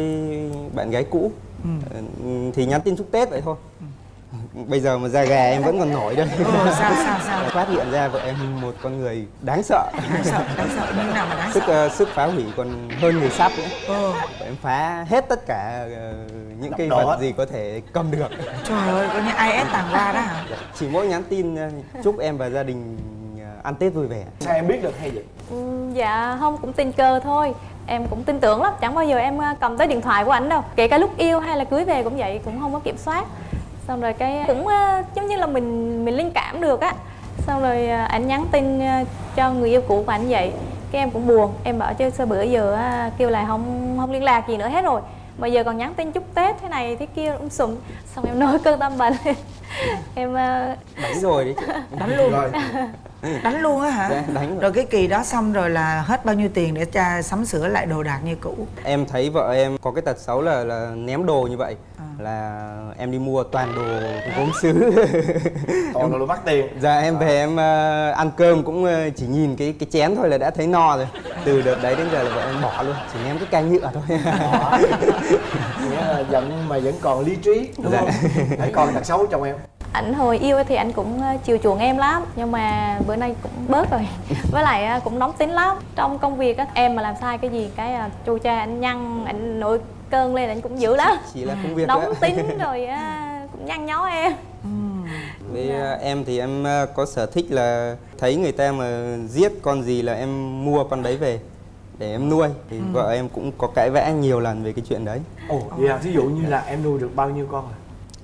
bạn gái cũ. Ừ. Ờ, thì nhắn tin chúc tết vậy thôi bây giờ mà da gà em vẫn còn nổi đây Ừ, sao sao sao? Phát hiện ra vợ em một con người đáng sợ. Đáng sợ đáng sợ. Như nào mà đáng sức sợ? ờ, sức phá hủy còn hơn người sắp nữa. Ừ. Vợ em phá hết tất cả ờ, những cái vật gì có thể cầm được. Trời ơi có như IS tàng qua đó hả? Chỉ mỗi nhắn tin ờ, chúc em và gia đình ăn tết vui vẻ. Sao em biết được hay vậy? Ừ, Dạ không cũng tình cờ thôi. Em cũng tin tưởng lắm, chẳng bao giờ em cầm tới điện thoại của ảnh đâu. Kể cả lúc yêu hay là cưới về cũng vậy, cũng không có kiểm soát Xong rồi cái cũng à, giống như là mình mình linh cảm được á. Xong rồi à, ảnh nhắn tin à, cho người yêu cũ của ảnh vậy. Cái em cũng buồn, em bảo chứ sao bữa giờ kêu là không không liên lạc gì nữa hết rồi. Mà giờ còn nhắn tin chúc Tết thế này thế kia um sùm Xong em nổi cơn tâm bệnh Em đánh rồi đấy chị đánh luôn. Rồi. Đánh luôn á hả? Dạ, đánh rồi. rồi cái kỳ đó xong rồi là hết bao nhiêu tiền để cha sắm sửa lại đồ đạc như cũ? Em thấy vợ em có cái tật xấu là, là ném đồ như vậy. Là em đi mua toàn đồ gốm sứ còn là mất tiền. Giờ em về em ờ, ăn cơm cũng ờ, chỉ nhìn cái cái chén thôi là đã thấy no rồi. Từ đợt đấy đến giờ là vợ em bỏ luôn chỉ ném cái can nhựa thôi. Nghĩa là giận mà vẫn còn lý trí đúng không? Hãy còn tật xấu trong em. Ảnh hồi yêu thì anh cũng ờ, chiều chuộng em lắm nhưng mà bữa nay cũng bớt rồi. Với lại cũng nóng tính lắm. Trong công việc á em mà làm sai cái gì cái chu cha anh nhăn anh nổi cơn lên anh cũng dữ lắm. Chỉ là công việc nóng thôi ạ. tính rồi á, cũng nhăn nhó em. Với ờ, em thì em ờ, có sở thích là thấy người ta mà giết con gì là em mua con đấy về để em nuôi. Thì vợ em cũng có cãi vã nhiều lần về cái chuyện đấy. Ồ vậy à, ví dụ như là em nuôi được bao nhiêu con à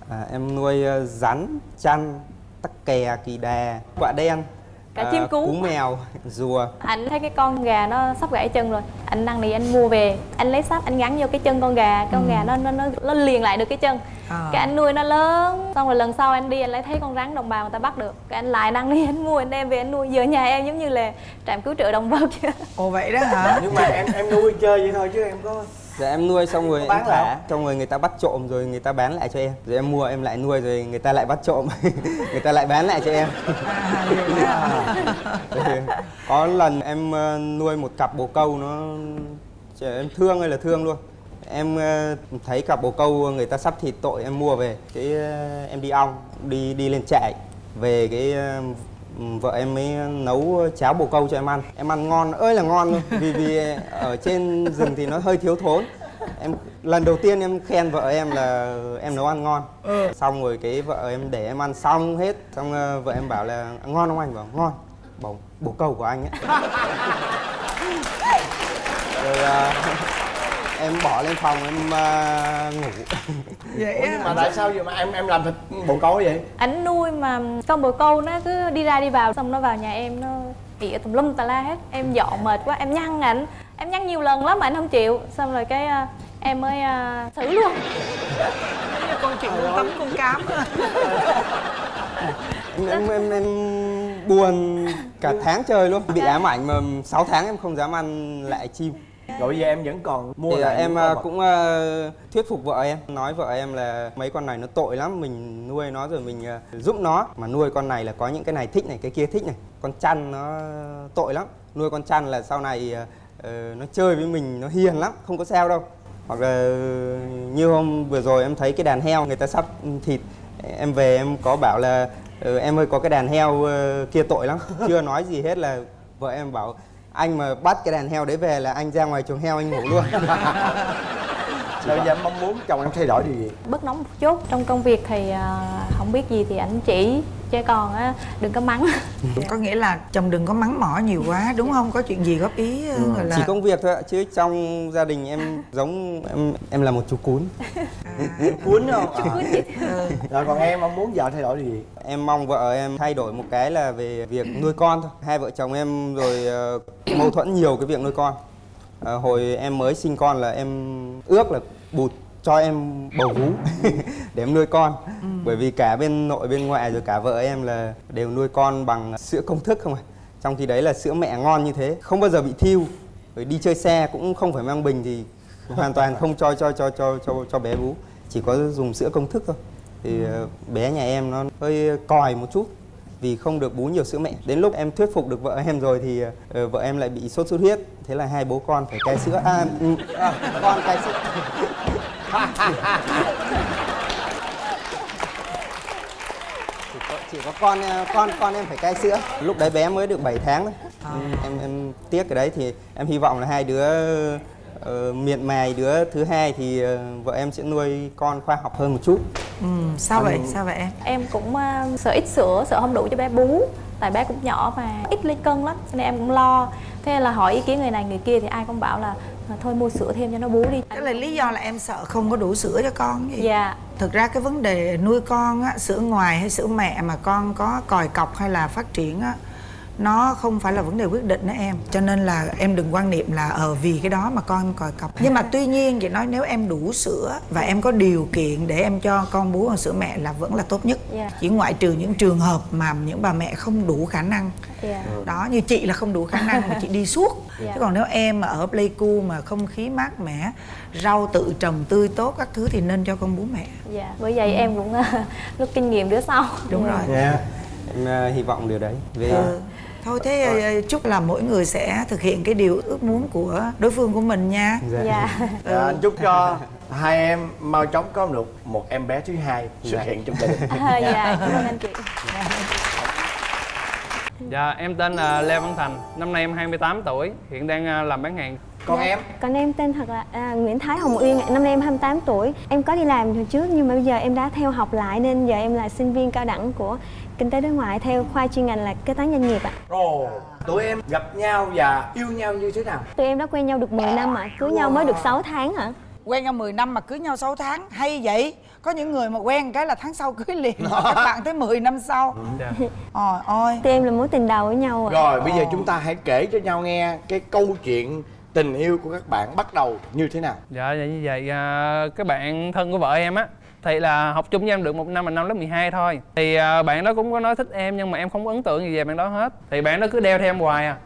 À, em nuôi rắn, chăn, tắc kè, kỳ đà, quạ đen, Cả ờ, chim cú. mèo, rùa. anh thấy cái con gà nó sắp gãy chân rồi. Anh năn nỉ anh mua về. Anh lấy sắt anh gắn vô cái chân con gà. Con gà nó nó nó nó liền lại được cái chân. À. cái anh nuôi nó lớn xong rồi lần sau anh đi anh lại thấy con rắn đồng bào người ta bắt được. Cái anh lại năn nỉ anh mua anh đem về anh nuôi. Giờ nhà em giống như là trạm cứu trợ động vật ồ vậy đó hả? Nhưng mà em em nuôi chơi vậy thôi chứ em có Dạ em nuôi xong rồi em thả, xong rồi người ta bắt trộm rồi người ta bán lại cho em. Rồi em mua em lại nuôi rồi người ta lại bắt trộm, người ta lại bán lại cho em. à? Rồi có lần em ờ, nuôi một cặp bồ câu nó trời, em thương ơi là thương luôn. Em ờ, thấy cặp bồ câu người ta sắp thịt tội em mua về, cái ờ, em đi ong, đi đi lên trại về cái vợ em mới nấu cháo bồ câu cho em ăn. Em ăn ngon ơi là ngon luôn. Vì vì ở trên rừng thì nó hơi thiếu thốn. Em lần đầu tiên em khen vợ em là em nấu ăn ngon. Ừ. xong rồi cái vợ em để em ăn xong hết. Xong ờ, vợ em bảo là ngon không anh? Bảo ngon. Bảo bồ câu của anh ấy. Rồi ờ, em bỏ lên phòng em ờ, ngủ. Vậy Ủa, nhưng mà tại sao vậy mà em em làm thịt bồ câu vậy? Ảnh nuôi mà con bồ câu nó cứ đi ra đi vào xong nó vào nhà em nó ỉa tùm lum tà la hết. Em dọn mệt quá em nhăn ảnh. Em nhăn nhiều lần lắm mà anh không chịu. Xong rồi cái à, em mới à, xử luôn. Con chuyện con tắm con cám em, em, em, em buồn cả tháng trời luôn. Bị ám ảnh mà 6 tháng em không dám ăn lại chim rồi bây giờ em vẫn còn mua thì lại em à, cũng à, thuyết phục vợ em nói vợ em là mấy con này nó tội lắm mình nuôi nó rồi mình à, giúp nó. Mà nuôi con này là có những cái này thích này cái kia thích này. Con chăn nó tội lắm. Nuôi con chăn là sau này à, ờ, nó chơi với mình nó hiền lắm không có sao đâu. Hoặc là như hôm vừa rồi em thấy cái đàn heo người ta sắp thịt em về em có bảo là "Ừ, em ơi có cái đàn heo ờ, kia tội lắm. Chưa nói gì hết là vợ em bảo anh mà bắt cái đàn heo đấy về là anh ra ngoài chuồng heo anh ngủ luôn. Rồi bây giờ em mong muốn chồng em thay đổi điều gì? Bớt nóng một chút. Trong công việc thì à, không biết gì thì ảnh chỉ chứ còn á đừng có mắng. Có nghĩa là chồng đừng có mắng mỏ nhiều quá đúng không? Có chuyện gì góp ý ờ, gọi là chỉ công việc thôi ạ chứ trong gia đình em giống em em là một chú cún. Cuốn không Chú cún. À. rồi còn em mong muốn vợ thay đổi gì? Em mong vợ em thay đổi một cái là về việc nuôi con thôi. Hai vợ chồng em rồi ờ, mâu thuẫn nhiều cái việc nuôi con. Ờ, hồi em mới sinh con là em ước là bụt cho em bầu vú để em nuôi con. Bởi vì cả bên nội bên ngoại rồi cả vợ em là đều nuôi con bằng sữa công thức không à trong khi đấy là sữa mẹ ngon như thế không bao giờ bị thiêu. Rồi đi chơi xe cũng không phải mang bình thì hoàn toàn không cho cho cho cho cho cho bé bú. Chỉ có dùng sữa công thức thôi. Thì ờ, bé nhà em nó hơi còi một chút vì không được bú nhiều sữa mẹ. Đến lúc em thuyết phục được vợ em rồi thì ờ, vợ em lại bị sốt xuất huyết. Thế là hai bố con phải cai sữa. À, ừ, à con cai sữa chỉ có, chỉ có con ờ, con con em phải cai sữa. Lúc đấy bé mới được 7 tháng thôi. Em em tiếc cái đấy thì em hy vọng là hai đứa ờ, miệt mài đứa thứ hai thì ờ, vợ em sẽ nuôi con khoa học hơn một chút. Ừ, sao vậy? Sao vậy em? Em cũng à, sợ ít sữa sợ không đủ cho bé bú. Tại bé cũng nhỏ mà ít lên cân lắm cho nên em cũng lo. Thế là hỏi ý kiến người này người kia thì ai cũng bảo là "À, thôi mua sữa thêm cho nó bú đi. Tức là lý do là em sợ không có đủ sữa cho con gì dạ. Thực ra cái vấn đề nuôi con á sữa ngoài hay sữa mẹ mà con có còi cọc hay là phát triển á nó không phải là vấn đề quyết định đó em. Cho nên là em đừng quan niệm là ờ vì cái đó mà con em còi cọc. Nhưng mà tuy nhiên chị nói nếu em đủ sữa và em có điều kiện để em cho con bú bằng sữa mẹ là vẫn là tốt nhất. Dạ. chỉ ngoại trừ những trường hợp mà những bà mẹ không đủ khả năng. Dạ. Đó như chị là không đủ khả năng mà chị đi suốt. Dạ. chứ còn nếu em mà ở Pleiku mà không khí mát mẻ rau tự trồng tươi tốt các thứ thì nên cho con bú mẹ. Dạ bởi vậy em cũng rút kinh nghiệm đứa sau. Đúng rồi. Dạ em ờ, hy vọng điều đấy. Về ừ. Thôi thế ờ, chúc là mỗi người sẽ thực hiện cái điều ước muốn của đối phương của mình nha. Dạ. dạ. Dạ, anh chúc cho hai em mau chóng có được một em bé thứ hai xuất hiện trong gia đình. À, dạ cảm ơn anh chị. Dạ, em tên là Lê Văn Thành, năm nay em 28 tuổi, hiện đang à, làm bán hàng. còn em? Còn em tên thật là à, Nguyễn Thái Hồng Uyên, năm nay em 28 tuổi. Em có đi làm hồi trước nhưng mà bây giờ em đã theo học lại nên giờ em là sinh viên cao đẳng của Kinh tế đối ngoại theo khoa chuyên ngành là kế toán doanh nghiệp ạ. ồ tụi em gặp nhau và yêu nhau như thế nào Tụi em đã quen nhau được 10 năm ạ, cưới nhau mới được 6 tháng hả? quen nhau 10 năm mà cưới nhau 6 tháng hay vậy có những người mà quen cái là tháng sau cưới liền mà các bạn tới 10 năm sau Dạ. ôi ôi Tụi em là mối tình đầu với nhau ạ. rồi bây giờ chúng ta hãy kể cho nhau nghe cái câu chuyện tình yêu của các bạn bắt đầu như thế nào Dạ, dạ như vậy, à, cái bạn thân của vợ em á, thì là học chung với em được một năm là năm lớp 12 thôi. Thì à, bạn đó cũng có nói thích em nhưng mà em không có ấn tượng gì về bạn đó hết. Thì bạn đó cứ đeo theo em hoài à.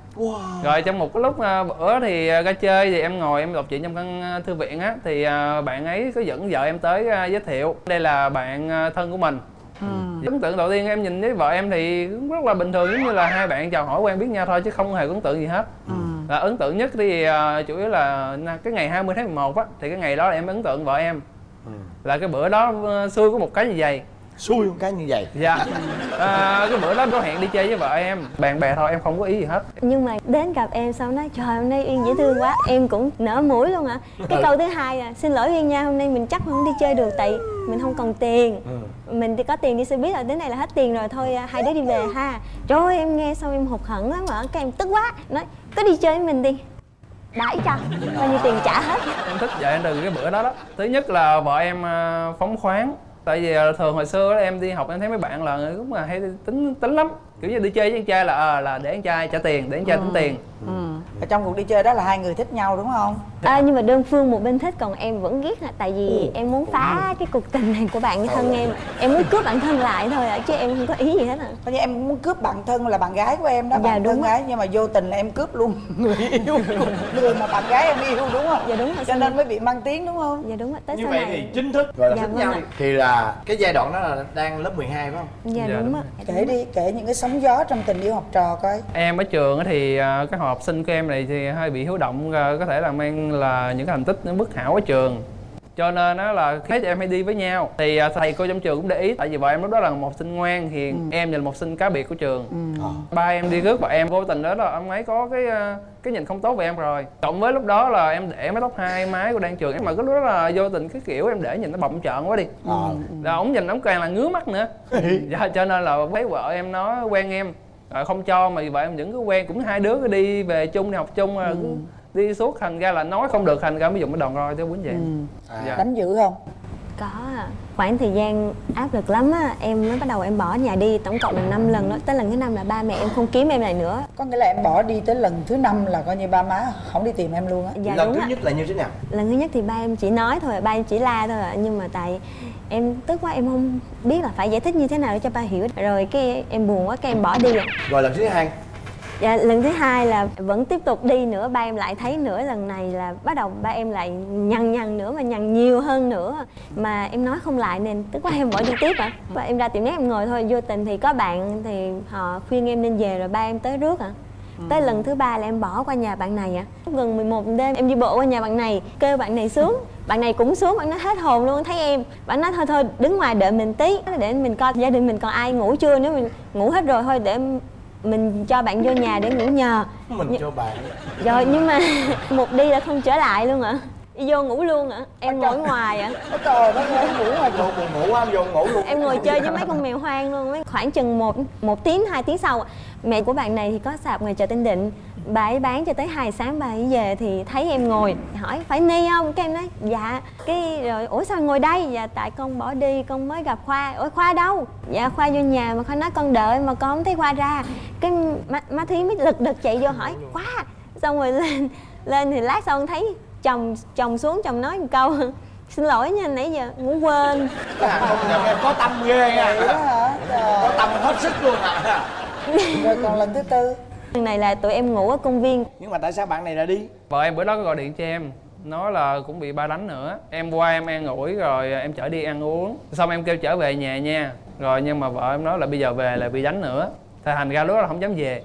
Rồi trong một cái lúc à, bữa thì à, ra chơi thì em ngồi em đọc chuyện trong căn thư viện á thì bạn ấy có dẫn vợ em tới giới thiệu. Đây là bạn thân của mình. Ấn tượng đầu tiên em nhìn với vợ em thì cũng rất là bình thường giống như là hai bạn chào hỏi quen biết nhau thôi chứ không hề ấn tượng gì hết. Là ấn tượng nhất thì à, chủ yếu là cái ngày 20 tháng 11 á thì cái ngày đó là em ấn tượng vợ em là cái bữa đó ờ, xui có một cái như vậy. Xui một cái như vậy? Dạ. À, cái bữa đó có hẹn đi chơi với vợ em. Bạn bè thôi em không có ý gì hết. Nhưng mà đến gặp em xong nói trời hôm nay uyên dễ thương quá. Em cũng nở mũi luôn ạ. Cái câu thứ hai à xin lỗi uyên nha hôm nay mình chắc không đi chơi được tại mình không còn tiền. Mình thì có tiền đi xe buýt rồi đến này là hết tiền rồi thôi à, hai đứa đi về ha. Trời ơi em nghe xong em hụt hẫng lắm mà cái em tức quá. Nói có đi chơi với mình đi đãi cho bao nhiêu tiền trả hết. Em thích vợ em từ cái bữa đó đó thứ nhất là vợ em à, phóng khoáng. Tại vì à, thường hồi xưa đó, em đi học em thấy mấy bạn là cũng là hay tính tính lắm. Kiểu như đi chơi với anh trai là ờ là để anh trai trả tiền để anh trai tính tiền ở trong cuộc đi chơi đó là hai người thích nhau đúng không? À, nhưng mà đơn phương một bên thích còn em vẫn ghét là tại vì em muốn phá cái cuộc tình này của bạn thân em. Em muốn cướp bạn thân lại thôi ạ chứ em không có ý gì hết à Coi như em muốn cướp bạn thân là bạn gái của em đó Dạ, bạn đúng thân gái nhưng mà vô tình là em cướp luôn người yêu người mà bạn gái em yêu đúng không? Dạ đúng rồi cho nên mới bị mang tiếng đúng không? Dạ đúng rồi tới như sau vậy này. thì chính thức gọi là Dạ, thích vâng nhau ạ. thì là cái giai đoạn đó là đang lớp 12 phải không? Dạ, Dạ, đúng đúng. ạ. Kể đi kể những cái sóng gió trong tình yêu học trò coi. Em ở trường á thì à, các học sinh của em này thì hơi bị hiếu động à, có thể là mang là những cái thành tích nó bất hảo ở trường. Cho nên đó là thấy em hay đi với nhau. Thì à, thầy cô trong trường cũng để ý tại vì vợ em lúc đó là một sinh ngoan hiền em là một sinh cá biệt của trường. Ba em đi rước vợ em vô tình đó là ông ấy có cái à, cái nhìn không tốt về em rồi. Cộng với lúc đó là em để mái tóc hai mái của đang trường mà cái lúc đó là vô tình cái kiểu em để nhìn nó bậm trợn quá đi. Là ổng nhìn ổng càng là ngứa mắt nữa. Dạ cho nên là thấy vợ em nó quen em rồi không cho mà vợ em vẫn cứ quen cũng hai đứa đi về chung đi học chung rồi cứ đi suốt thành ra là nói không được thành ra mới dùng cái đòn roi tới quýnh vậy. Dạ. đánh dữ không có khoảng thời gian áp lực lắm á em mới bắt đầu em bỏ nhà đi tổng cộng là 5 lần đó. Tới lần thứ năm là ba mẹ em không kiếm em lại nữa. Có nghĩa là em bỏ đi tới lần thứ năm là coi như ba má không đi tìm em luôn á. Dạ lần thứ ạ. nhất là như thế nào? Lần thứ nhất thì ba em chỉ nói thôi ba em chỉ la thôi ạ. Nhưng mà tại em tức quá em không biết là phải giải thích như thế nào để cho ba hiểu. Rồi cái em buồn quá cái em bỏ đi ạ. Rồi lần thứ hai Dạ, lần thứ hai là vẫn tiếp tục đi nữa ba em lại thấy nữa lần này là bắt đầu ba em lại nhằn nhằn nữa mà nhằn nhiều hơn nữa. Mà em nói không lại nên tức quá em bỏ đi tiếp ạ. Và em ra tiệm nét em ngồi thôi vô tình thì có bạn thì họ khuyên em nên về rồi ba em tới rước ạ. Tới lần thứ ba là em bỏ qua nhà bạn này ạ. Gần 11 đêm em đi bộ qua nhà bạn này kêu bạn này xuống. Bạn này cũng xuống bạn nó hết hồn luôn thấy em. Bạn nói thôi thôi đứng ngoài đợi mình tí để mình coi gia đình mình còn ai ngủ chưa nếu mình ngủ hết rồi thôi để mình cho bạn vô nhà để ngủ nhờ. Mình cho bạn. Rồi nhưng mà một đi là không trở lại luôn ạ. Đi vô ngủ luôn ạ. Em ngồi ngoài ạ. Trời đất ơi ngủ ngoài buồn buồn ngủ em vô ngủ luôn. Em ngồi chơi với mấy con mèo hoang luôn mấy khoảng chừng một một tiếng hai tiếng sau mẹ của bạn này thì có sạp ngoài chợ Tân Định bà ấy bán cho tới hai sáng bà ấy về thì thấy em ngồi hỏi phải ni không? Cái em nói dạ. Cái rồi ủa sao ngồi đây? Dạ tại con bỏ đi con mới gặp khoa. Ủa khoa đâu? Dạ khoa vô nhà mà khoa nói con đợi mà con không thấy khoa ra. Cái má, má thí mới lật đật chạy vô hỏi khoa? Xong rồi lên lên thì lát sau thấy chồng chồng xuống chồng nói một câu xin lỗi nha nãy giờ ngủ quên. Em có tâm ghê nha. Có tâm hết sức luôn à. Rồi còn lần thứ tư lần này là tụi em ngủ ở công viên. Nhưng mà tại sao bạn này lại đi? Vợ em bữa đó có gọi điện cho em. Nói là cũng bị ba đánh nữa. Em qua em an ủi rồi em chở đi ăn uống. Xong em kêu trở về nhà nha. Rồi nhưng mà vợ em nói là bây giờ về là bị đánh nữa. Thì thành ra lúc đó là không dám về.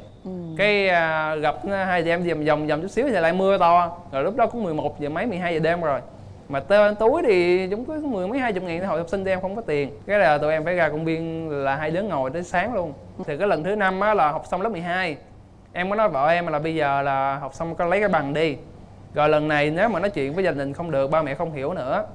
Cái à, gặp hai chị em vòng vòng vòng chút xíu thì lại mưa to. Rồi lúc đó cũng 11 giờ mấy 12 giờ đêm rồi. Mà tên túi thì chúng có mười mấy hai chục ngàn hồi học sinh tụi em không có tiền. Cái là tụi em phải ra công viên là hai đứa ngồi tới sáng luôn. Thì cái lần thứ năm á là học xong lớp 12 em có nói vợ em là bây giờ là học xong có lấy cái bằng đi. Rồi lần này nếu mà nói chuyện với gia đình không được, ba mẹ không hiểu nữa.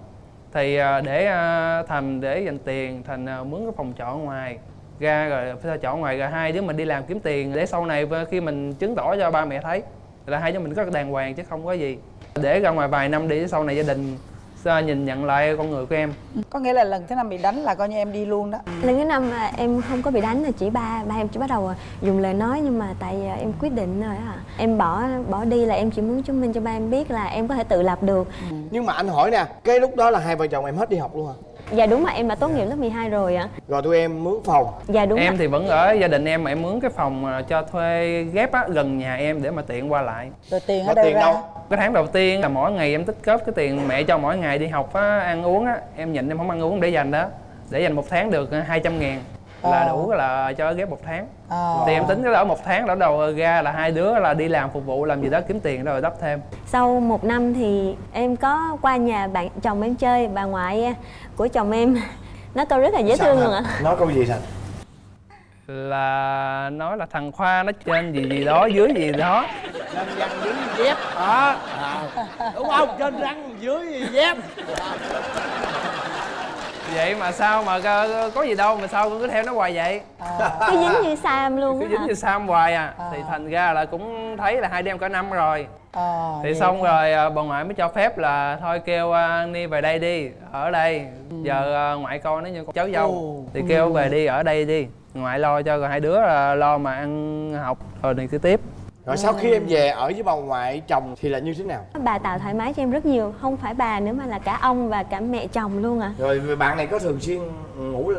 Thì à, để à, thành để dành tiền, thành à, mướn cái phòng trọ ngoài, ra rồi phải trọ ngoài rồi hai đứa mình đi làm kiếm tiền. Để sau này khi mình chứng tỏ cho ba mẹ thấy, là hai đứa mình có đàng hoàng chứ không có gì. Để ra ngoài vài năm đi, sau này gia đình sẽ nhìn nhận lại con người của em? Có nghĩa là lần thứ năm bị đánh là coi như em đi luôn đó. Lần thứ năm là em không có bị đánh là chỉ ba ba em chỉ bắt đầu dùng lời nói nhưng mà tại à, em quyết định rồi à em bỏ bỏ đi là em chỉ muốn chứng minh cho ba em biết là em có thể tự lập được. Nhưng mà anh hỏi nè cái lúc đó là hai vợ chồng em hết đi học luôn hả dạ đúng mà em đã tốt nghiệp lớp 12 rồi ạ. Rồi tụi em mướn phòng. Dạ đúng em ạ. thì vẫn ở gia đình em mà em mướn cái phòng à, cho thuê ghép á, gần nhà em để mà tiện qua lại. Rồi tiền ở Mà đâu tiền ra? đâu? cái tháng đầu tiên là mỗi ngày em tích góp cái tiền mẹ cho mỗi ngày đi học á, ăn uống á em nhịn em không ăn uống để dành đó. Để dành một tháng được 200 ngàn là Ờ. đủ là cho ghép một tháng. Ờ. thì em tính cái đó một tháng đó đầu ra là hai đứa là đi làm phục vụ làm gì đó kiếm tiền rồi đắp thêm. Sau một năm thì em có qua nhà bạn chồng em chơi bà ngoại của chồng em. Nói câu rất là dễ Sao thương luôn ạ. Nói câu gì thành? Là nói là thằng khoa nó trên gì gì đó dưới gì đó. Trên răng dưới dép. Đó. À, đúng không? Trên răng dưới dép vậy mà sao mà có, có gì đâu mà sao cứ theo nó hoài vậy? Cứ dính như sam luôn cứ dính hả? như sam hoài à. Thì thành ra là cũng thấy là hai em cả năm rồi. Ờ, thì xong hả? rồi à, bà ngoại mới cho phép là thôi kêu à, ni về đây đi ở đây. Giờ à, ngoại coi nó như con cháu dâu. Thì kêu về đi ở đây đi. Ngoại lo cho rồi hai đứa là lo mà ăn học rồi cứ tiếp rồi sau khi em về ở với bà ngoại chồng thì là như thế nào? Bà tạo thoải mái cho em rất nhiều không phải bà nữa mà là cả ông và cả mẹ chồng luôn à rồi bạn này có thường xuyên ngủ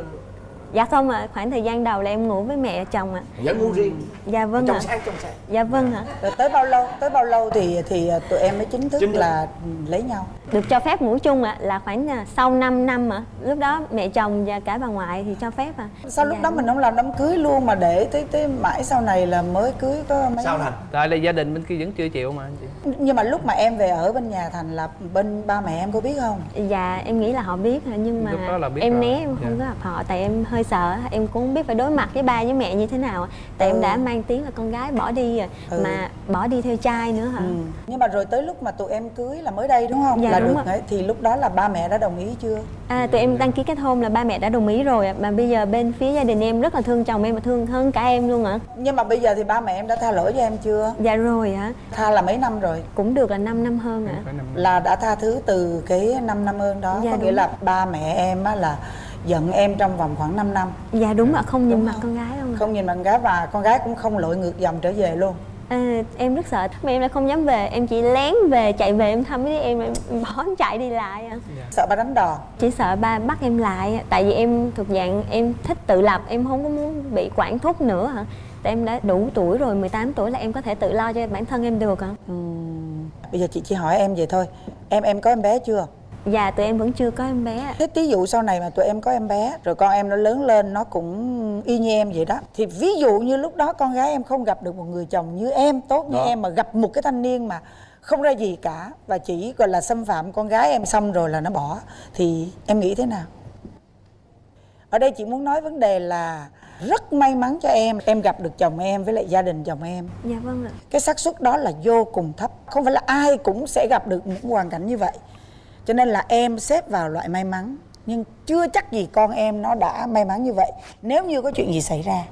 dạ không ạ khoảng thời gian đầu là em ngủ với mẹ chồng ạ. Vẫn ngủ riêng? Dạ vâng trong ạ. sáng trong sáng. Dạ vâng ạ. Rồi tới bao lâu tới bao lâu thì thì tụi em mới chính thức Chính thức. là lấy nhau? Được cho phép ngủ chung ạ là khoảng à, sau 5 năm ạ. Lúc đó mẹ chồng và cả bà ngoại thì cho phép ạ. Sao lúc Dạ, đó mình không làm đám cưới luôn mà để tới tới mãi sau này là mới cưới có mấy sao thành? Tại là gia đình bên kia vẫn chưa chịu mà anh chị. Nhưng mà lúc mà em về ở bên nhà thành là bên ba mẹ em có biết không? Dạ em nghĩ là họ biết hả, nhưng mà Lúc đó là biết em rồi. né em không Dạ. có gặp họ tại em hơi sợ em cũng không biết phải đối mặt với ba với mẹ như thế nào tại Ừ. em đã mang tiếng là con gái bỏ đi rồi Ừ. mà bỏ đi theo trai nữa hả ừ. nhưng mà rồi tới lúc mà tụi em cưới là mới đây đúng không Dạ, là đúng được ấy. thì lúc đó là ba mẹ đã đồng ý chưa À, tụi em đăng ký kết hôn là ba mẹ đã đồng ý rồi ạ. Mà bây giờ bên phía gia đình em rất là thương chồng em và thương hơn cả em luôn ạ. nhưng mà bây giờ thì ba mẹ em đã tha lỗi cho em chưa Dạ rồi ạ. tha là mấy năm rồi Cũng được là 5 năm hơn ạ. là đã tha thứ từ cái 5 năm ơn đó Dạ, có nghĩa đúng. là ba mẹ em á là giận em trong vòng khoảng 5 năm. Dạ đúng ạ, không nhìn mặt con gái không ạ. không nhìn bạn gái và con gái cũng không lội ngược dòng trở về luôn. À, em rất sợ mà em lại không dám về em chỉ lén về chạy về em thăm với em em bỏ em chạy đi lại ạ. Sợ ba đánh đòn chỉ sợ ba bắt em lại tại vì em thuộc dạng em thích tự lập em không có muốn bị quản thúc nữa hả tại em đã đủ tuổi rồi 18 tuổi là em có thể tự lo cho bản thân em được ạ. Bây giờ chị chỉ hỏi em vậy thôi em em có em bé chưa dạ tụi em vẫn chưa có em bé thế ví dụ sau này mà tụi em có em bé rồi con em nó lớn lên nó cũng y như em vậy đó thì ví dụ như lúc đó con gái em không gặp được một người chồng như em tốt như Đó. em mà gặp một cái thanh niên mà không ra gì cả và chỉ gọi là xâm phạm con gái em xong rồi là nó bỏ thì em nghĩ thế nào? Ở đây chị muốn nói vấn đề là rất may mắn cho em em gặp được chồng em với lại gia đình chồng em. Dạ vâng ạ. Cái xác suất đó là vô cùng thấp không phải là ai cũng sẽ gặp được một hoàn cảnh như vậy cho nên là em xếp vào loại may mắn. Nhưng chưa chắc gì con em nó đã may mắn như vậy. Nếu như có chuyện gì xảy ra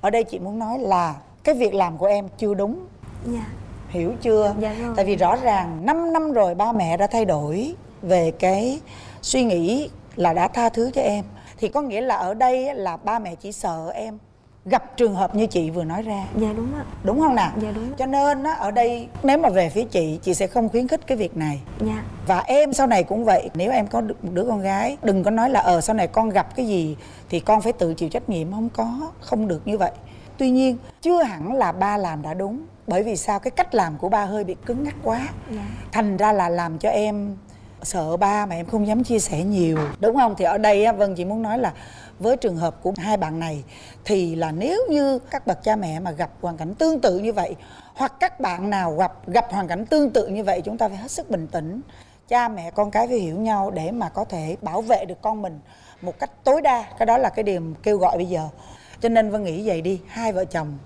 ở đây chị muốn nói là cái việc làm của em chưa đúng. Dạ. Hiểu chưa? Dạ rồi. tại vì rõ ràng 5 năm rồi ba mẹ đã thay đổi về cái suy nghĩ là đã tha thứ cho em. Thì có nghĩa là ở đây là ba mẹ chỉ sợ em gặp trường hợp như chị vừa nói ra. Dạ đúng ạ. Đúng không nào? Dạ đúng cho nên á, ở đây nếu mà về phía chị chị sẽ không khuyến khích cái việc này. Dạ. Và em sau này cũng vậy. Nếu em có một đứa con gái đừng có nói là ờ sau này con gặp cái gì thì con phải tự chịu trách nhiệm. Không có không được như vậy. Tuy nhiên chưa hẳn là ba làm đã đúng bởi vì sao? Cái cách làm của ba hơi bị cứng ngắc quá. Dạ. Thành ra là làm cho em sợ ba mà em không dám chia sẻ nhiều. Đúng không? Thì ở đây á, vân chỉ muốn nói là với trường hợp của hai bạn này, thì là nếu như các bậc cha mẹ mà gặp hoàn cảnh tương tự như vậy, hoặc các bạn nào gặp gặp hoàn cảnh tương tự như vậy, chúng ta phải hết sức bình tĩnh. Cha mẹ con cái phải hiểu nhau để mà có thể bảo vệ được con mình một cách tối đa. Cái đó là cái điều kêu gọi bây giờ. Cho nên vân nghĩ vậy đi, hai vợ chồng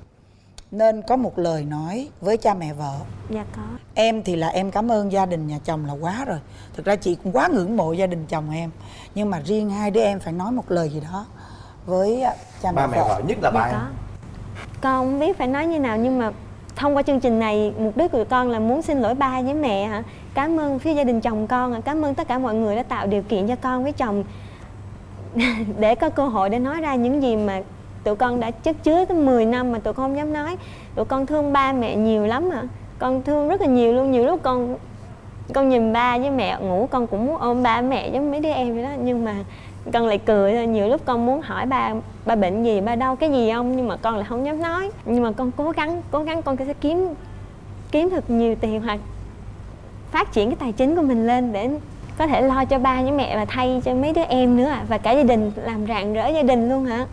nên có một lời nói với cha mẹ vợ. Dạ có. Em thì là em cảm ơn gia đình nhà chồng là quá rồi. Thực ra chị cũng quá ngưỡng mộ gia đình chồng em. Nhưng mà riêng hai đứa em phải nói một lời gì đó với à, cha mẹ ba mẹ vợ. nhất là ba Dạ em. có. Con không biết phải nói như nào nhưng mà thông qua chương trình này mục đích của con là muốn xin lỗi ba với mẹ hả? Cảm ơn phía gia đình chồng con ạ. cảm ơn tất cả mọi người đã tạo điều kiện cho con với chồng để có cơ hội để nói ra những gì mà tụi con đã chất chứa tới 10 năm mà tụi con không dám nói. Tụi con thương ba mẹ nhiều lắm ạ con thương rất là nhiều luôn. Nhiều lúc con con nhìn ba với mẹ ngủ, con cũng muốn ôm ba mẹ giống mấy đứa em vậy đó. Nhưng mà con lại cười thôi. Nhiều lúc con muốn hỏi ba ba bệnh gì, ba đau cái gì không? Nhưng mà con lại không dám nói. Nhưng mà con cố gắng cố gắng con sẽ kiếm kiếm thật nhiều tiền hoặc phát triển cái tài chính của mình lên để có thể lo cho ba với mẹ và thay cho mấy đứa em nữa à. và cả gia đình, làm rạng rỡ gia đình luôn hả?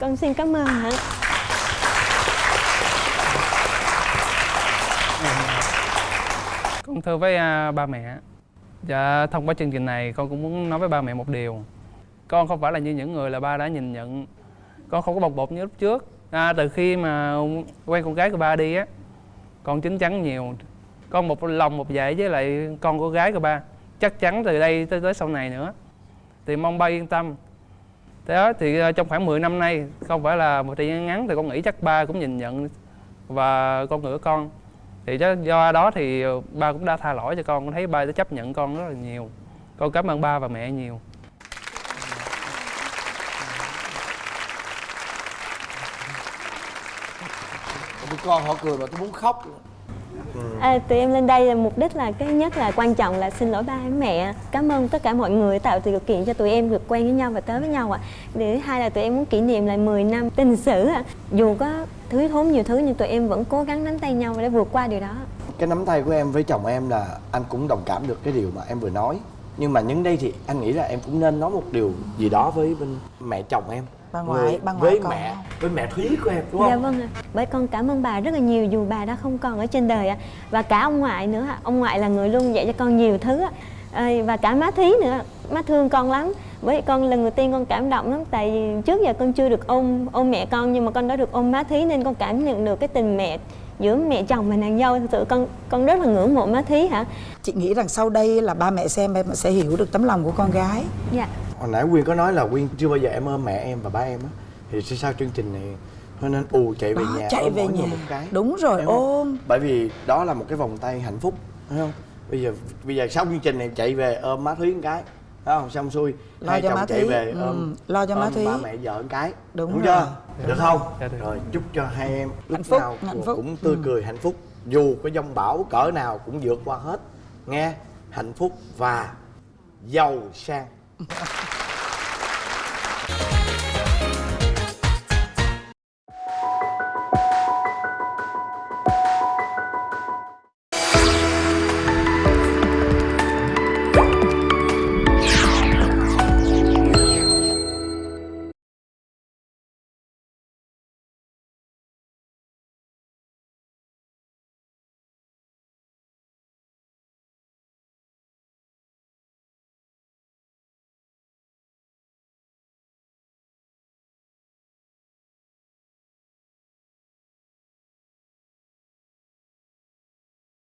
Con xin cảm ơn hả? Con thưa với à, ba mẹ. Dạ thông qua chương trình này con cũng muốn nói với ba mẹ một điều. Con không phải là như những người là ba đã nhìn nhận. Con không có bồng bột như lúc trước. À, từ khi mà quen con gái của ba đi á con chín chắn nhiều. Con một lòng một dạ với lại con của gái của ba. Chắc chắn từ đây tới tới sau này nữa. Thì mong ba yên tâm thế đó thì ờ, trong khoảng 10 năm nay không phải là một thời gian ngắn thì con nghĩ chắc ba cũng nhìn nhận và con người con. Thì do, đó thì ờ, ba cũng đã tha lỗi cho con con thấy ba đã chấp nhận con rất là nhiều. Con cảm ơn ba và mẹ nhiều. Tụi con họ cười mà tôi muốn khóc À, tụi em lên đây là mục đích là cái nhất là quan trọng là xin lỗi ba mẹ. Cảm ơn tất cả mọi người tạo điều kiện cho tụi em được quen với nhau và tới với nhau ạ. À. thứ hai là tụi em muốn kỷ niệm lại 10 năm tình sử ạ. Dù có thứ thốn nhiều thứ nhưng tụi em vẫn cố gắng nắm tay nhau để vượt qua điều đó. Cái nắm tay của em với chồng em là anh cũng đồng cảm được cái điều mà em vừa nói. Nhưng mà những đây thì anh nghĩ là em cũng nên nói một điều gì đó với bên mẹ chồng em. Bà ngoại, Người- bà ngoại với con. mẹ với mẹ thúy của em đúng không Dạ vâng ạ. Bởi con cảm ơn bà rất là nhiều dù bà đã không còn ở trên đời ạ. Và cả ông ngoại nữa ạ. Ông ngoại là người luôn dạy cho con nhiều thứ ạ. Ờ, Và cả má Thí nữa. Má thương con lắm. Với con lần đầu tiên con cảm động lắm tại vì trước giờ con chưa được ôm ôm mẹ con nhưng mà con đã được ôm má Thí nên con cảm nhận được cái tình mẹ giữa mẹ chồng và nàng dâu thực sự con con rất là ngưỡng mộ má Thí hả. chị nghĩ rằng sau đây là ba mẹ xem em sẽ hiểu được tấm lòng của con gái Dạ. hồi nãy quyên có nói là quyên chưa bao giờ em ôm mẹ em và ba em á thì sau sau chương trình này nên ù chạy về Đó, nhà chạy ôm về mỗi người nhà. một cái Đúng rồi, ôm. bởi vì đó là một cái vòng tay hạnh phúc thấy không bây giờ bây giờ sau chương trình này chạy về ôm má thúy một cái Thấy không xong xuôi Lo hai cho chồng má chạy Thúy. về Ừ, ôm lo cho má ôm Thúy. ba mẹ vợ một cái Đúng đúng rồi. chưa được không Dạ được. rồi chúc cho hai em lúc Hạnh phúc, nào hạnh phúc. cũng tươi Ừ. cười hạnh phúc dù có dông bão cỡ nào cũng vượt qua hết nghe hạnh phúc và giàu sang